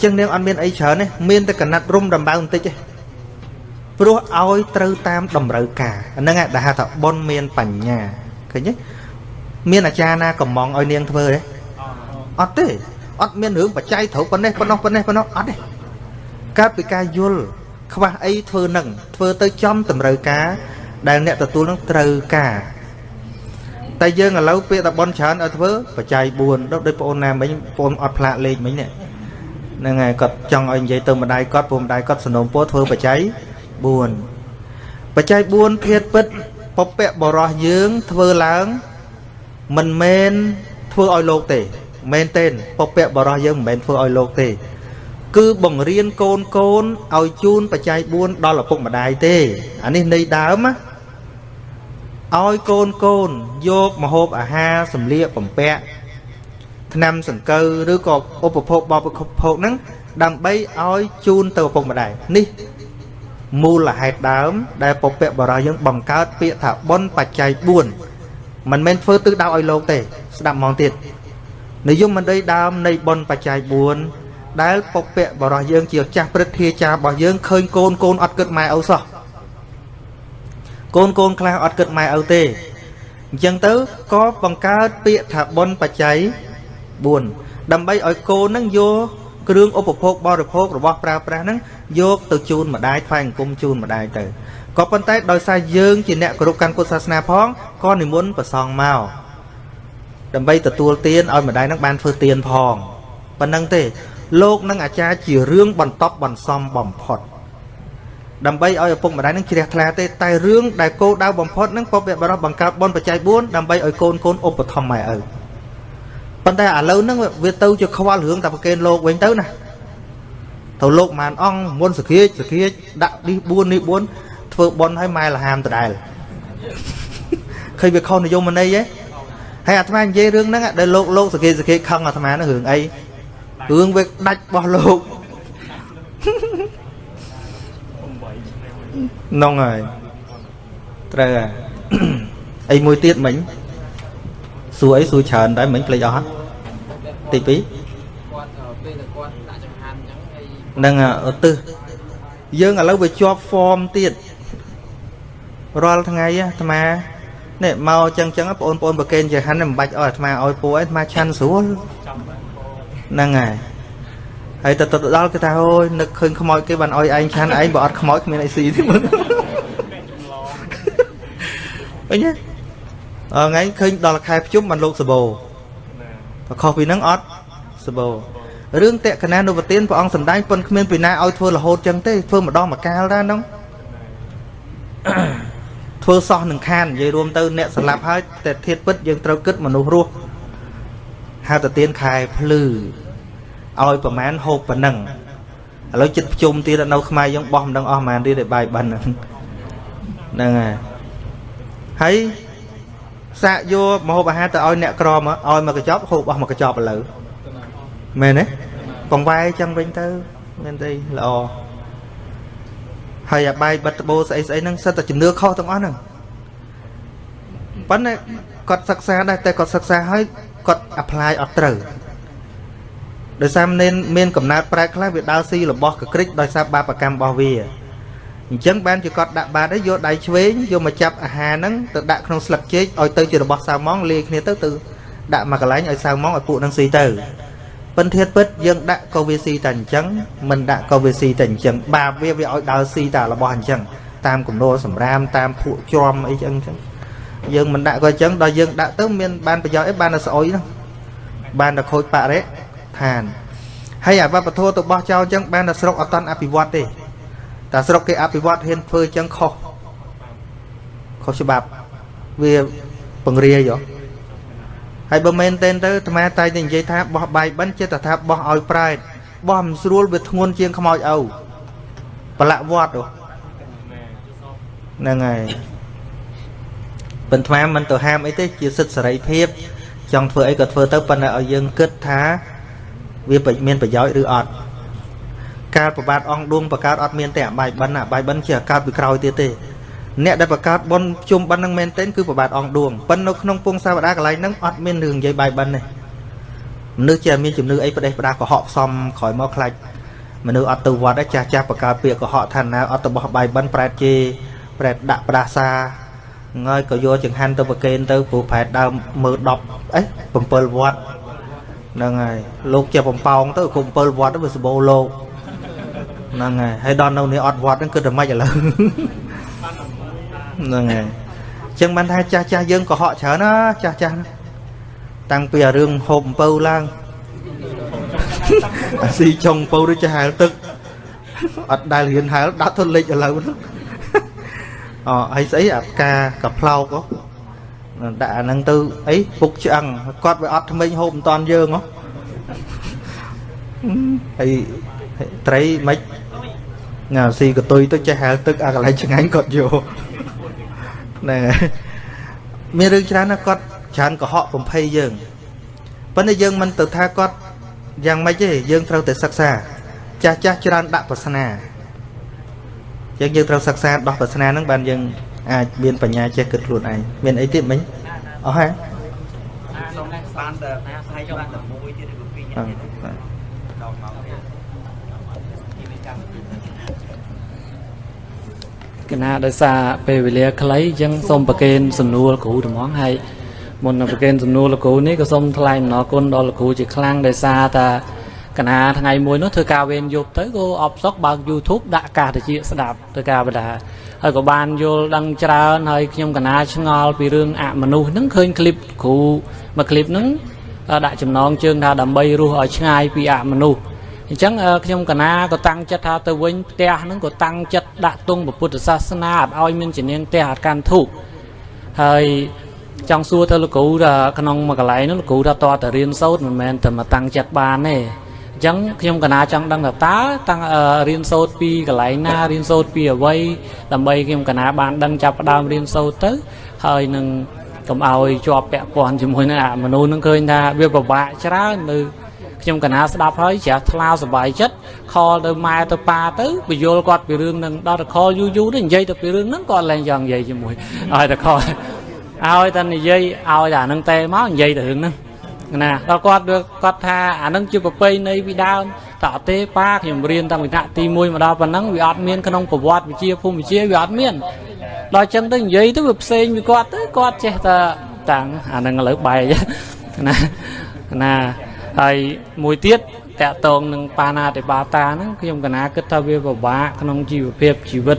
ចឹងនាងអត់មានអីច្រើនទេមានតែកណាត់រុំដំបៅបន្តិចទេព្រោះឲ្យត្រូវតាមតម្រូវការហ្នឹងដែលហៅថាប៉ុនមានបញ្ញាឃើញទេមានអាចារ្យណាកំងឲ្យនាងធ្វើទេអត់ទេអត់មានរឿងបច្ច័យត្រូវប៉ុណ្ណេះប៉ុណ្ណោះប៉ុណ្ណេះប៉ុណ្ណោះអត់ទេកើតពីការយល់ខ្វះអីធ្វើនឹងធ្វើទៅចំតម្រូវការដែលអ្នកទទួលនឹងត្រូវការ តែយើងឥឡូវពាក្យតែប៉ុនច្រើនឲ្យធ្វើបច្ច័យ4ដូចបងអូនណាមិញបងអត់ផ្លាកលេខមិញនេះហ្នឹងហើយគាត់ចង់ឲ្យនិយាយទៅម្ដាយគាត់ព្រោះម្ដាយគាត់សនំពោធ្វើបច្ច័យ4បច្ច័យ4ធាតពិតពពកបរោះយើងធ្វើឡើងមិនមែនធ្វើឲ្យលោកទេមែនទេពពកបរោះយើងមិនមែនធ្វើឲ្យលោកទេ គឺបង្រៀនកូនកូនឲ្យជូនបច្ច័យ4ដល់ឪពុកម្ដាយទេអានេះន័យដើមណា ឲ្យកូនកូនយកមហូបអាហារសម្លៀកបំពាក់ថ្នាំសង្កូវឬក៏ឧបភោគបរិភោគហ្នឹងដើម្បីឲ្យជូនទៅឪពុកម្ដាយនេះមូលហេតុដើម ដែលពពកបរោះយើងបង្កើតពាក្យថាបុណ្យបច្ច័យ4មិនមែនធ្វើទិសដៅឲ្យលោកទេ ស្ដាប់ហ្មងទៀតនិយមមិនដីដើមនៃបុណ្យបច្ច័យ4ដែលពពកបរោះយើងជាចាស់ព្រឹទ្ធាចារ្យរបស់យើងឃើញកូនកូនអត់គិតម៉ែឪសោះ កូនកូនខ្លះអត់គិតម៉ែឪទេអញ្ចឹងទៅក៏បង្កើតពាក្យថាបុណ្យបច្ច័យ4ដើម្បីឲ្យកូននឹងយកគ្រឿងឧបភោគបរិភោគរបស់ប្រើប្រាស់ហ្នឹងយកទៅជូនម្ដាយថ្វាយអង្គមជូនម្ដាយទៅក៏ប៉ុន្តែដោយសារយើងជាអ្នកគោរពកាន់ពុទ្ធសាសនាផងក៏និមន្តប្រសងមកដើម្បីទទួលទានឲ្យម្ដាយនឹងបានធ្វើទានផងប៉ុណ្ណឹងទេលោកនឹងអាចារ្យជារឿងបន្ទាប់បន្សំបំផុត ដើម្បីឲ្យឪពុកម្ដាយនឹងជ្រះថ្លាទេតែរឿងដែលគោលដៅបំផុតនឹងពុព្វបរិសបង្កើតបុណ្យបច្ច័យ4ដើម្បីឲ្យកូនកូនឧបត្ថម្ភម៉ែឪប៉ុន្តែឥឡូវហ្នឹងវាទៅជាខ្វល់រឿងតែប្រកេនលោកវិញទៅណាទៅលោកម៉ានអង្គមុនសក្រាចសក្រាចដាក់នេះ4នេះ4ធ្វើបុណ្យឲ្យម៉ែលហាមដដែលឃើញវាខុសនិយមន័យហ៎ហើយអាត្មានិយាយរឿងហ្នឹងដែលលោកលោកសក្រាចសក្រាចខឹងអាត្មាហ្នឹងរឿងអីរឿងវាដាច់របស់លោក នងហើយត្រូវហើយអីមួយទៀតមិញសួរអីសួរច្រើនដែរមិញភ្លេចអស់ទី2នឹងឧទ្ទិសយើងឥឡូវវាជាប់ហ្វមទៀតរាល់ថ្ងៃអាត្មានេះមកចឹងចឹងបងប្អូនប្រកេនជាហាន់មិនបាច់អស់អាត្មាឲ្យពូអាត្មាឆាន់ស្រួលហ្នឹងហើយ ហើយទៅទៅដល់គេថាអូយនឹកឃើញខ្មោចគេបានឲ្យឯងឆាន់ឯងបើអត់ខ្មោចគ្មានអីស៊ីទេមើលអញ្ចឹងថ្ងៃឃើញដល់ខែភ្ជុំបានលោកសបោបើខុសពីហ្នឹងអត់សបោរឿងតេកណានុវទានព្រះអង្គសំដែងប៉ុនគ្មានពីណាឲ្យធ្វើរហូតចឹងទេធ្វើម្ដងមកកាលដែរហ្នឹងធ្វើសោះនឹងខាននិយាយរួមទៅអ្នកស្លាប់ហើយតែធៀបពិតយើងត្រូវគិតមនុស្សរស់ហៅទៅទៀនខែភ្លឺ ឲ្យប្រមាណហូបប៉ុណ្ណឹងឥឡូវចិត្តភ្ជុំទៀតនៅខ្មែរយើងបោះមិនដឹងអស់ប៉ុន្មានទៀតឲ្យបាយបិណ្ឌហ្នឹងហ្នឹងហើយហើយសាកយកមហូបអាហារទៅឲ្យអ្នកក្រមកឲ្យមកកញ្ចប់ហូបអស់មកកញ្ចប់ឥឡូវមែនទេបង្វែរចឹងវិញទៅមានទេល្អហើយអាបាយបិទត្បូស្អីស្អីហ្នឹងសិតតែជំនឿខុសទាំងអស់ហ្នឹងប៉ុន្តែគាត់សិក្សាដែរតែគាត់សិក្សាហើយគាត់ apply អត់ត្រូវ ដោយសារមានមានកំណើតប្រែកខ្លះវាដើរស៊ីរបស់កក្រិចដោយសារបាបកម្មរបស់វាអញ្ចឹងបានជាគាត់ដាក់បាតហើយយកដៃឆ្វេងយកមកចាប់អាហារហ្នឹងទៅដាក់ក្នុងស្លឹកចេកឲ្យទៅជារបស់សាវម៉ងលាយគ្នាទៅទៅដាក់មកកន្លែងឲ្យសាវម៉ងឲ្យពួកហ្នឹងស៊ីទៅពិនធាតពិតយើងដាក់ក៏វាស៊ីតែអញ្ចឹងមិនដាក់ក៏វាស៊ីតែអញ្ចឹងបាបវាវាឲ្យដើរស៊ីតែរបស់អញ្ចឹងតាមគំនោសម្រាមតាមភក់ជ្រំអីចឹងអញ្ចឹងយើងមិនដាក់ក៏អញ្ចឹងដល់យើងដាក់ទៅមានបានប្រយោជន៍អីបានតែស្អុយហ្នឹងបានតែខូចបរិ ឋានហើយអាវប្បធម៌ទៅបោះចោលអញ្ចឹងបានតែស្រុកអត់តាន់អភិវឌ្ឍទេតែស្រុកគេអភិវឌ្ឍហ៊ានធ្វើអញ្ចឹងខុសខុសច្បាប់វាបង្រាយហ៎ហើយបើមែនទេទៅអាត្មាតែនិយាយថាបោះបាយបិណ្ឌចិត្តថាបោះឲ្យប្រែតបោះមិនស្រួលវាធ្ងន់ជាងខ្មោចឪប្រឡាក់វត្តហ្នឹងហើយប៉ុន្តែមិនទៅហាមអីទេជាសិទ្ធិសេរីភាពចង់ធ្វើអីក៏ធ្វើទៅប៉ុន្តែឲ្យយើងគិតថា វាមានប្រយោជន៍ឬអត់ការប្របាទអង្គឌួងបង្កើតអត់មានទេអបាយបិណ្ឌអបាយបិណ្ឌជាកើតពីក្រោយទៀតទេអ្នកដែលបង្កើតបុណ្យជុំបិណ្ឌនឹងមែនទែនគឺប្របាទអង្គឌួងប៉ុន្តែនៅក្នុងពងសាវតាកន្លែងហ្នឹងអត់មានរឿងនិយាយបាយបិណ្ឌទេមនុស្សជាមានជំនឿអីប្រទេសផ្ដាកុហកផ្សំក្រោយមកខ្លាច់មនុស្សអត់ទៅវត្តទេចាស់ចាស់បង្កើតពាក្យកុហកថាណាអត់ទៅបោះបាយបិណ្ឌប្រែតជេប្រែតដាក់ផ្ដាសាហើយក៏យកចង្ហាន់ទៅប្រគេនទៅព្រោះប្រែតដើមមើល10អី7វត្ត ហ្នឹងហើយលោកជាបំប៉ោងទៅគុំ7វត្តទៅវាសបោលោកហ្នឹងហើយហើយដល់នៅនេះអត់វត្តហ្នឹងគិតតែម៉េចឥឡូវហ្នឹងហើយអញ្ចឹងបានថាចាស់ចាស់យើងកុហកច្រើនណាចាស់ចាស់តាំងពីរឿងហូបអំពៅឡើងអាស៊ីចុងអំពៅឬចាស់ហែលទឹកអត់ដែលរៀនហែលដាក់ទៅលិចឥឡូវហ្នឹងអូហើយស្អីអាផ្កាកផ្លោក ដាក់អាហ្នឹងទៅអីពុកឆ្អឹងគាត់វាអត់ថ្មិញហូបមិនតាន់យើងហ៎ហើយត្រីមិនញ៉ាស៊ីកតុយទៅចេះហែលទឹកអាកន្លែងឆ្ងាញ់គាត់យកណែមានរឿងច្រើនណាស់គាត់ច្រើនកុហកបំភ័យយើងប៉ុន្តែយើងមិនទៅថាគាត់យ៉ាងម៉េចទេយើងត្រូវតែសិក្សា ចាស់ចាស់ច្រើនដាក់ប្រស្នាយើងយើងត្រូវសិក្សាដោះប្រស្នាហ្នឹងបានយើង អាចមានបញ្ញាចេះគិតខ្លួនឯងមានអីទៀតមិញអស់ហើយបានតែណាស្អែកបានតែមួយទៀតឬក៏ពីរទៀតដល់មកកណាដោយសារពេលវេលាខ្លីអញ្ចឹងសូមប្រកេនសំណួរគ្រូត្មងហើយមុននឹងប្រកេនសំណួរលោកគ្រូនេះក៏សូមថ្លែងអំណរគុណដល់លោកគ្រូជាខ្លាំងដោយសារតាកណាថ្ងៃមួយនោះធ្វើការវេនយប់ទៅក៏អបសុកបើក YouTube ដាក់កាសតិចស្ដាប់ធ្វើការបដា ហើយក៏បានយល់ដឹងច្រើនហើយខ្ញុំកណាឆ្ងល់ពីរឿងអមនុស្សហ្នឹងឃើញคลิปគ្រូមួយคลิปហ្នឹងដាក់ចំណងជើងថាដើម្បីរស់ឲ្យឆ្ងាយពីអមនុស្សអញ្ចឹងខ្ញុំកណាក៏តាំងចិត្តថាទៅវិញផ្ទះហ្នឹងក៏តាំងចិត្តដាក់ទង់ពុទ្ធសាសនាអត់ឲ្យមានជំនាញផ្ទះអត់កាន់ធូបហើយចង់សួរទៅលោកគ្រូថាក្នុងមួយកន្លែងនោះលោកគ្រូថាតើតរៀនសូត្រមិនមែនតែមកតាំងចិត្តបានទេអញ្ ចឹងខ្ញុំកណាចង់ដឹងថាតើតាំងរៀនសូត្រពីកន្លែងណារៀនសូត្រពីអ្វីដើម្បីខ្ញុំកណាបានដឹងចាប់ផ្ដើមរៀនសូត្រទៅហើយនឹងកុំឲ្យជាប់ពាក់ព័ន្ធជាមួយនឹងអាមនុស្សនឹងឃើញថាវាពិបាកច្រើននៅខ្ញុំកណាស្ដាប់ហើយជ្រះថ្លាសប្បាយចិត្តខលទៅម៉ែទៅប៉ាទៅបញ្យល់គាត់ពីរឿងនឹងដល់តែខលយូរយូរទៅនិយាយទៅពីរឿងហ្នឹងគាត់ឡើងចង់និយាយជាមួយឲ្យតែខលឲ្យតែនិយាយឲ្យតែអានឹងតែមកនិយាយទៅរឿងហ្នឹង ណាដល់គាត់គាត់ថាអានឹងជាប្រពៃណីពីដើមតអត់ទេប៉ាខ្ញុំរៀនតាំងពីថ្នាក់ទី1មកដល់ប៉ុណ្ណឹងវាអត់មានក្នុងប្រវត្តិវិជាភូមិវិជាវាអត់មានដល់ចឹងទៅនិយាយទៅវាផ្សេងពីគាត់ទៅគាត់ចេះតែតាំងអានឹងឥឡូវបែកណាណាហើយមួយទៀតតកតងនឹងបាណាតិបាតាហ្នឹងខ្ញុំកណាគិតថាវាពិបាកក្នុងជីវភាពជីវិត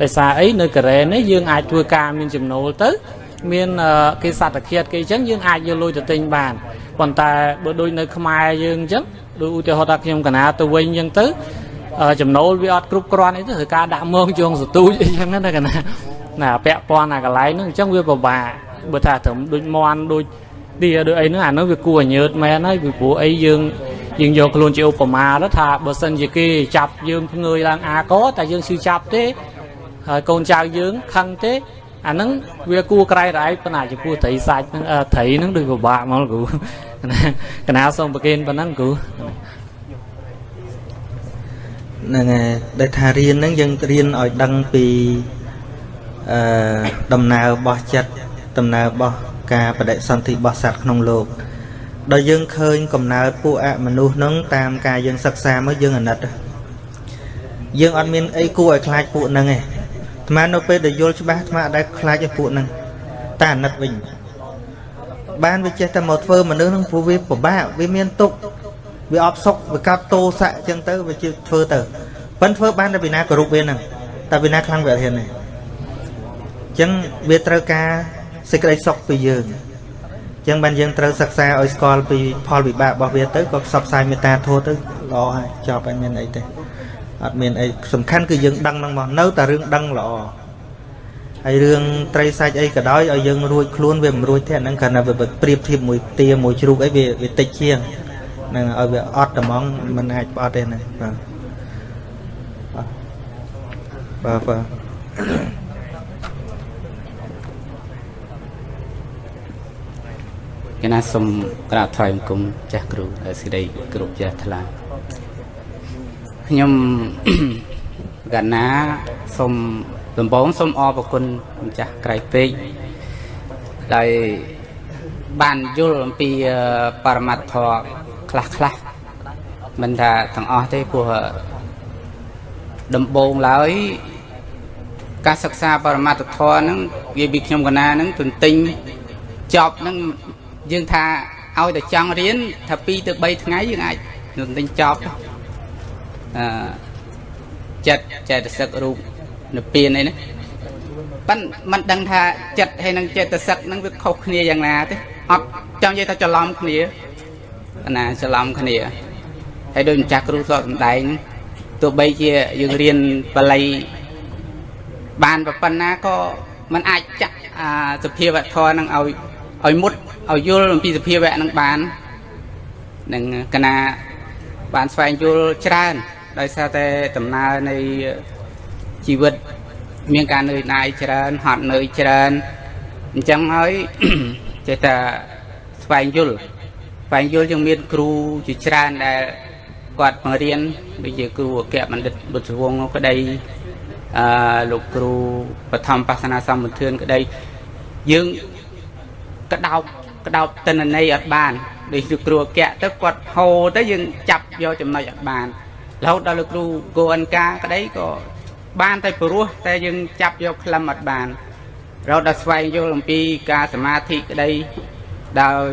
ដោយសារអីនៅកូរ៉េនេះយើងអាចធ្វើការមានចំណូលទៅ មានគេសត្វតាឃាតគេអញ្ចឹងយើងអាចយកលុយទៅទិញបាន ប៉ុន្តែបើដូចនៅខ្មែរយើងអញ្ចឹងដូចឧទាហរណ៍ថាខ្ញុំកណាទៅវិញអញ្ចឹងទៅចំណូលវាអត់គ្រប់គ្រាន់អីទៅត្រូវការដាក់មងជងសទូចអីចឹងណាកណាណាពាក់ព័ន្ធអាកន្លែងហ្នឹងអញ្ចឹងវាពិបាកបើថាត្រឹមដូចមន់ដូចទីដូចអីហ្នឹងអានោះវាគួរឲ្យញើតមែនហើយពីព្រោះអីយើងយើងយកខ្លួនជាឧបមាទៅថាបើសិនជាគេចាប់យើងភ្ងើយឡើងអាកតែយើងឈឺចាប់ទេហើយកូនចៅយើងខឹងទេ អាហ្នឹងវាគួរក្រៃរ៉ៃប៉ុន្តែចំពោះត្រីសាច់ហ្នឹងត្រីហ្នឹងដូចពិបាកមកគ្រូកណាសូមប្រគេនប៉ុណ្ណឹងគ្រូហ្នឹងហើយដែលថារៀនហ្នឹងយើងរៀនឲ្យដឹងពីអឺដំណើររបស់ចិត្តដំណើររបស់ការបដិសន្ធិរបស់សត្វក្នុងលោកដល់យើងឃើញកំណើតពួកអមនុស្សហ្នឹងតាមការយើងសិក្សាមកយើងអាណិតយើងអត់មានអីគួរឲ្យខ្លាចពួកហ្នឹងទេ អាត្មានៅពេលដែលយល់ច្បាស់អាត្មាអត់ដែលខ្លាចឲ្យពួកហ្នឹងតែអាណិតវិញបានវាចេះតែមកធ្វើមនុស្សហ្នឹងព្រោះវាពិបាកវាមានទុកវាអបសុកវាកាត់តោស័កអញ្ចឹងទៅវាជឿធ្វើទៅប៉ិនធ្វើបានតែវិណាគោរពវាហ្នឹងតែវិណាខ្លាំងវាអត់ហ៊ានទេអញ្ចឹងវាត្រូវការសេចក្តីសុខពីយើងអញ្ចឹងបានយើងត្រូវសិក្សាឲ្យស្គាល់ពីផលវិបាករបស់វាទៅក៏ផ្សព្វផ្សាយមេត្តាធម៌ទៅល្អហើយចប់ហើយមានអីទេ អត់មានអីសំខាន់គឺយើងដឹងហ្នឹងមកនៅតែរឿងដឹងល្អហើយរឿងត្រីសាច់អីក៏ដោយឲ្យយើងរួចខ្លួនវាមិនរួចទេអាហ្នឹងគ្រាន់តែវាប្រៀបធៀបមួយទាមួយជ្រូកអីវាវាតិចជាងហ្នឹងឲ្យវាអត់ត្មងមិនអាចផ្អត់ទេណាបាទបាទបាទគណៈសូមក្រាបថ្វាយបង្គំចាស់គ្រូសេចក្តីគ្រប់ចាស់ថ្លា ខ្ញុំកណាសូមដំបងសូមអរព្រគុណម្ចាស់ក្រៃពេកដោយបានយល់អំពីបរមត្ថធម៌ខ្លះខ្លះមិនថាទាំងអស់ទេព្រោះដំបងឡើយការសិក្សាបរមត្ថធម៌ហ្នឹងវាពីខ្ញុំកណាហ្នឹងទន្ទិញចប់ហ្នឹងយើងថាឲ្យតែចង់រៀនថា2ទៅ3ថ្ងៃយើងអាចនឹងទិញចប់អឺ ចិត្តចេតសិករូបនិព្វានអីណាប៉ិនមិនដឹងថាចិត្តហើយនឹងចេតសិកហ្នឹងវាខុសគ្នាយ៉ាងណាទេអត់ចង់និយាយថាច្រឡំគ្នាណាច្រឡំគ្នាហើយដូចម្ចាស់គ្រូសតសំដែងទោះបីជាយើងរៀនបល័យបានប៉ុណ្ណាក៏มันអាចចាក់សភាវធម៌នឹងឲ្យឲ្យមុតឲ្យយល់អំពីសភាវៈនឹងបាននឹងកណាបានស្វែងយល់ច្រើន ដោយសារតែដំណើរនៃជីវិត មានការនឿយណាយច្រើនហត់នឿយច្រើនអញ្ចឹងហើយចេះតែស្វែងយល់ស្វែងយល់យើងមានគ្រូជាច្រើនដែលគាត់បង្រៀនដូចជាគ្រូអគ្គបណ្ឌិតបុត្រវងក្តីអឺលោកគ្រូបឋមបាសនាសម្បត្តិក្តីយើងក្តោបក្តោបតិនន័យអត់បានដូចលោកគ្រូអគ្គទៅគាត់ហៅទៅយើងចាប់យកចំណុចអត់បាន រហូតដល់លោកគ្រូគោអនកាក្តីក៏បានតែព្រោះតែយើងចាប់យកខ្លឹមអត់បានរហូតដល់ស្វែងយល់អំពីការសមាធិក្តីដោយ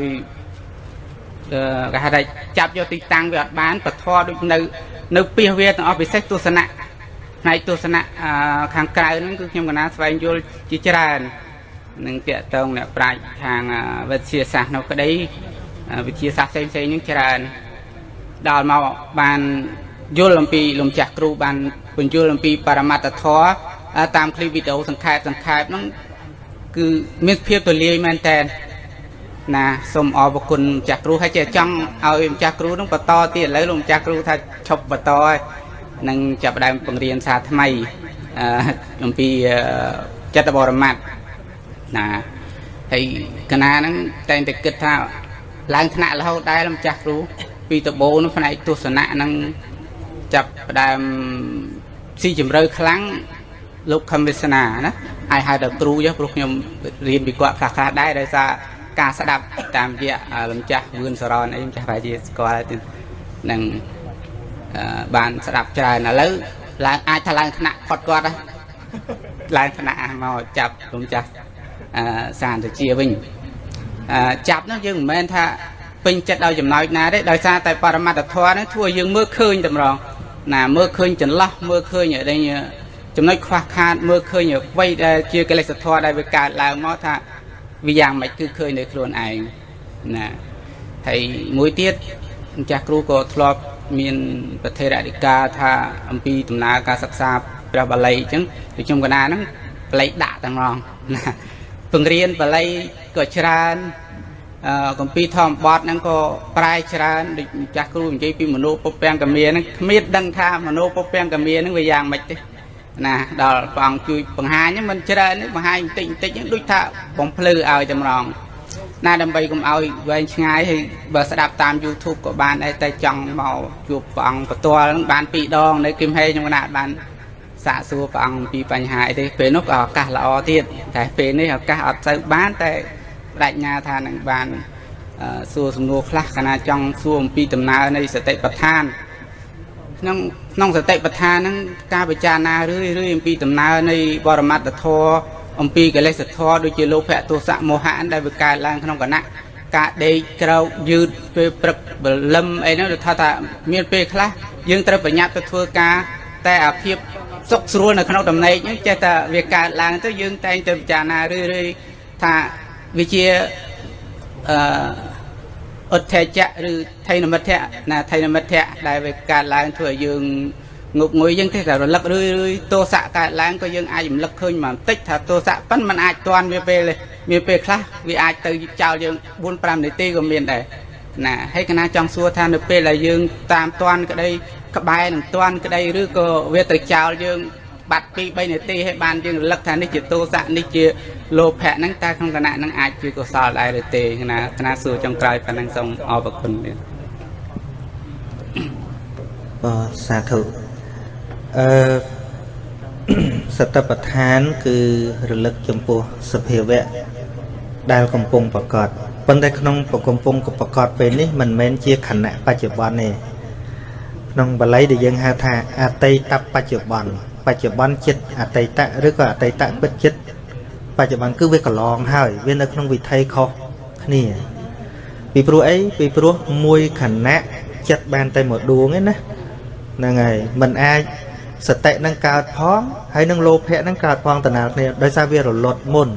អឺគេហៅថាចាប់យកទីតាំងវាអត់បានបធរដូចនៅ នៅពីសវាទាំងអស់ពិសេសទស្សនៈផ្នែកទស្សនៈអឺខាងក្រៅហ្នឹងគឺខ្ញុំកណាស្វែងយល់ជាច្រើននឹងតាកតងអ្នកប្រាជ្ញខាងវិទ្យាសាស្ត្រនៅក្តីវិទ្យាសាស្ត្រផ្សេងៗហ្នឹងច្រើនដល់មកបាន យល់អំពីលំចាស់គ្រូបានពន្យល់អំពីបរមត្តធម៌តាមឃ្លីបវីដេអូសង្ខេបសង្ខេបហ្នឹងគឺមានភាពទូលាយមែនតើណាសូមអរគុណម្ចាស់គ្រូហើយចេះចង់ឲ្យម្ចាស់គ្រូនឹងបន្តទៀតឥឡូវលោកម្ចាស់គ្រូថាឈប់បន្តហើយនឹងចាប់ផ្ដើមបង្រៀនសាថ្មីអំពីចិត្តបរមត្តណាហើយកណាហ្នឹងតែងតែគិតថាឡើងថ្នាក់រហូតដែរម្ចាស់គ្រូពីតបោនោះផ្នែកទស្សនៈហ្នឹង ចាប់ផ្ដើមស៊ីជម្រៅខ្លាំងលោកខំវាសនាណាហើយហៅដល់គ្រូចុះព្រោះខ្ញុំរៀនពីគាត់ខ្លះខ្លះដែរដោយសារការស្ដាប់តាមរយៈលំចាស់វឿនសរនអីម្ចាស់ប្រហែលជាស្គាល់ទៀតនឹងបានស្ដាប់ច្រើនឥឡូវឡើងអាចថាឡើងថ្នាក់ផុតគាត់ឡើងថ្នាក់មកចាប់លំចាស់សានទៅជាវិញចាប់នោះយើងមិនមែនថាពេញចិត្តឲ្យចំណោចណាទេដោយសារតែបរមត្តធម៌ហ្នឹងធ្វើឲ្យយើងមើលឃើញតម្រង ណាមើលឃើញចន្លោះមើលឃើញអីចំណុចខ្វះខាតមើលឃើញអ្វីដែលជាកិលេសធម៌ដែលវាកើតឡើងមកថាវាយ៉ាងម៉េចគឺឃើញនៅខ្លួនឯងណាហើយមួយទៀតម្ចាស់គ្រូក៏ធ្លាប់មានប្រធេរអធិការថាអំពីដំណើរការសិក្សាព្រះបាលីអញ្ចឹងដូចខ្ញុំកណាហ្នឹងបាលីដាក់ទាំងងណាពង្រៀនបាលីក៏ច្រើនអឺ កម្ពីធម្មបទហ្នឹងក៏ប្រែច្រើនដូចម្ចាស់គ្រូនិយាយពីមនោពពាំងកមាហ្នឹងគ្មានដឹងថាមនោពពាំងកមាហ្នឹងវាយ៉ាងម៉េចទេណាដល់ព្រះអង្គជួយបង្ហាញមិនច្រើនទេបង្ហាញបន្តិចបន្តិចហ្នឹងដូចថាបំភ្លឺឲ្យតម្រងណាដើម្បីកុំឲ្យវែងឆ្ងាយហើយបើស្ដាប់តាម YouTube ក៏បានដែរតែចង់មកជួបព្រះអង្គផ្ទាល់ហ្នឹងបានពីរដងនៅគឹមហេខ្ញុំណាបានសាកសួរព្រះអង្គអំពីបញ្ហាអីទេពេលនោះក៏ឱកាសល្អទៀតតែពេលនេះឱកាសអត់ទៅបានតែ បដិញ្ញាថានឹងបានសួរសំណួរខ្លះកាលណាចង់សួរអំពីដំណើរនៃសតិប្បដ្ឋានក្នុងក្នុងសតិប្បដ្ឋានហ្នឹងការពិចារណារឿយរឿយអំពីដំណើរនៃបរមត្តធម៌អំពីកិលេសធម៌ដូចជាលោភៈទោសៈមោហៈដែលវាកើតឡើងក្នុងគណៈការដេកក្រោកយឺតពេលព្រឹកបលឹមអីហ្នឹងដូចថាថាមានពេលខ្លះយើងត្រូវប្រញាប់ទៅធ្វើការតែអាភាពសុខស្រួលនៅក្នុងតំណែងហ្នឹងចេះតែវាកើតឡើងទៅយើងតែងតែពិចារណារឿយរឿយថា វាជាអឺអុទ្ធេចៈឬថៃនមិទ្ធៈណាថៃនមិទ្ធៈដែលវាកើតឡើងធ្វើឲ្យយើងងប់ងុយយើងទេតែរលឹករឿយរឿយទោសៈកើតឡើងក៏យើងអាចរំលឹកឃើញមកបន្តិចថាទោសៈប៉ិនมันអាចតន់វាពេលមានពេលខ្លះវាអាចទៅចោលយើង4 5នាទីក៏មានដែរណាហើយកណាចង់សួរថានៅពេលដែលយើងតាមតន់ក្តីក្បែរនឹងតន់ក្តីឬក៏វាទៅចោលយើង បាត់2 3នាទីហើយបានយើងរលឹកថានេះជាទោសៈនេះជាលោភៈហ្នឹងតើក្នុងគណៈហ្នឹងអាចជាកុសលដែរឬទេណាគណៈសួរចុងក្រោយប៉ុណ្ណឹងសូមអរគុណទៀតបាទសាធុអឺសតបដ្ឋាន គឺរលឹកចំពោះសភាវៈដែលកំពុងប្រកបប៉ុន្តែក្នុងកំពុងប្រកបពេលនេះមិនមែនជាខណៈបច្ចុប្បន្នទេក្នុងបាលីដែលយើងហៅថាអតីតបច្ចុប្បន្ន បច្ចុប្បន្នចិត្តអតីតឬក៏អតីតពិតចិត្តបច្ចុប្បន្នគឺវាកន្លងហើយវានៅក្នុងវិថីខុសគ្នាពីព្រោះអីពីព្រោះមួយខណៈចិត្តបានតែមួយដួងឯណាហ្នឹងហើយมันអាចសតិនឹងកើតផងហើយនឹងលោភៈនឹងកើតផងតំណាលគ្នាដោយសារវារលត់មុន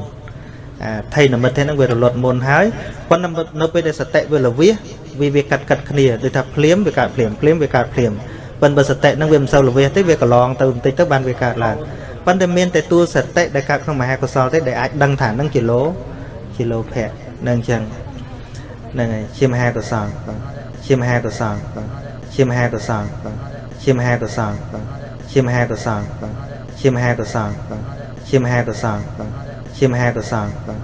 អាថៃនិមិត្តហ្នឹងវារលត់មុនហើយប៉ុន្តែនៅពេលដែលសតិវាលវិសវាវាកាត់កាត់គ្នាដូចថាភ្លាមវាកើតភ្លាមភ្លាមវាកើតភ្លាម ប៉ុន្តែបើសតិហ្នឹងវាមិនសូវលវិសទេវាកន្លងទៅបន្តិចទៅបានវាកើតឡើងប៉ុន្តែមានតែតួសតិដែលកើតក្នុងមហាកុសលទេដែលអាចដឹងថាហ្នឹងជាលោជាលោភៈនឹងអញ្ចឹងហ្នឹងហើយជាមហាកុសលបាទជាមហាកុសលបាទជាមហាកុសលបាទជាមហាកុសលបាទជាមហាកុសលបាទជាមហាកុសលបាទជាមហាកុសលបាទជាមហាកុសលបាទ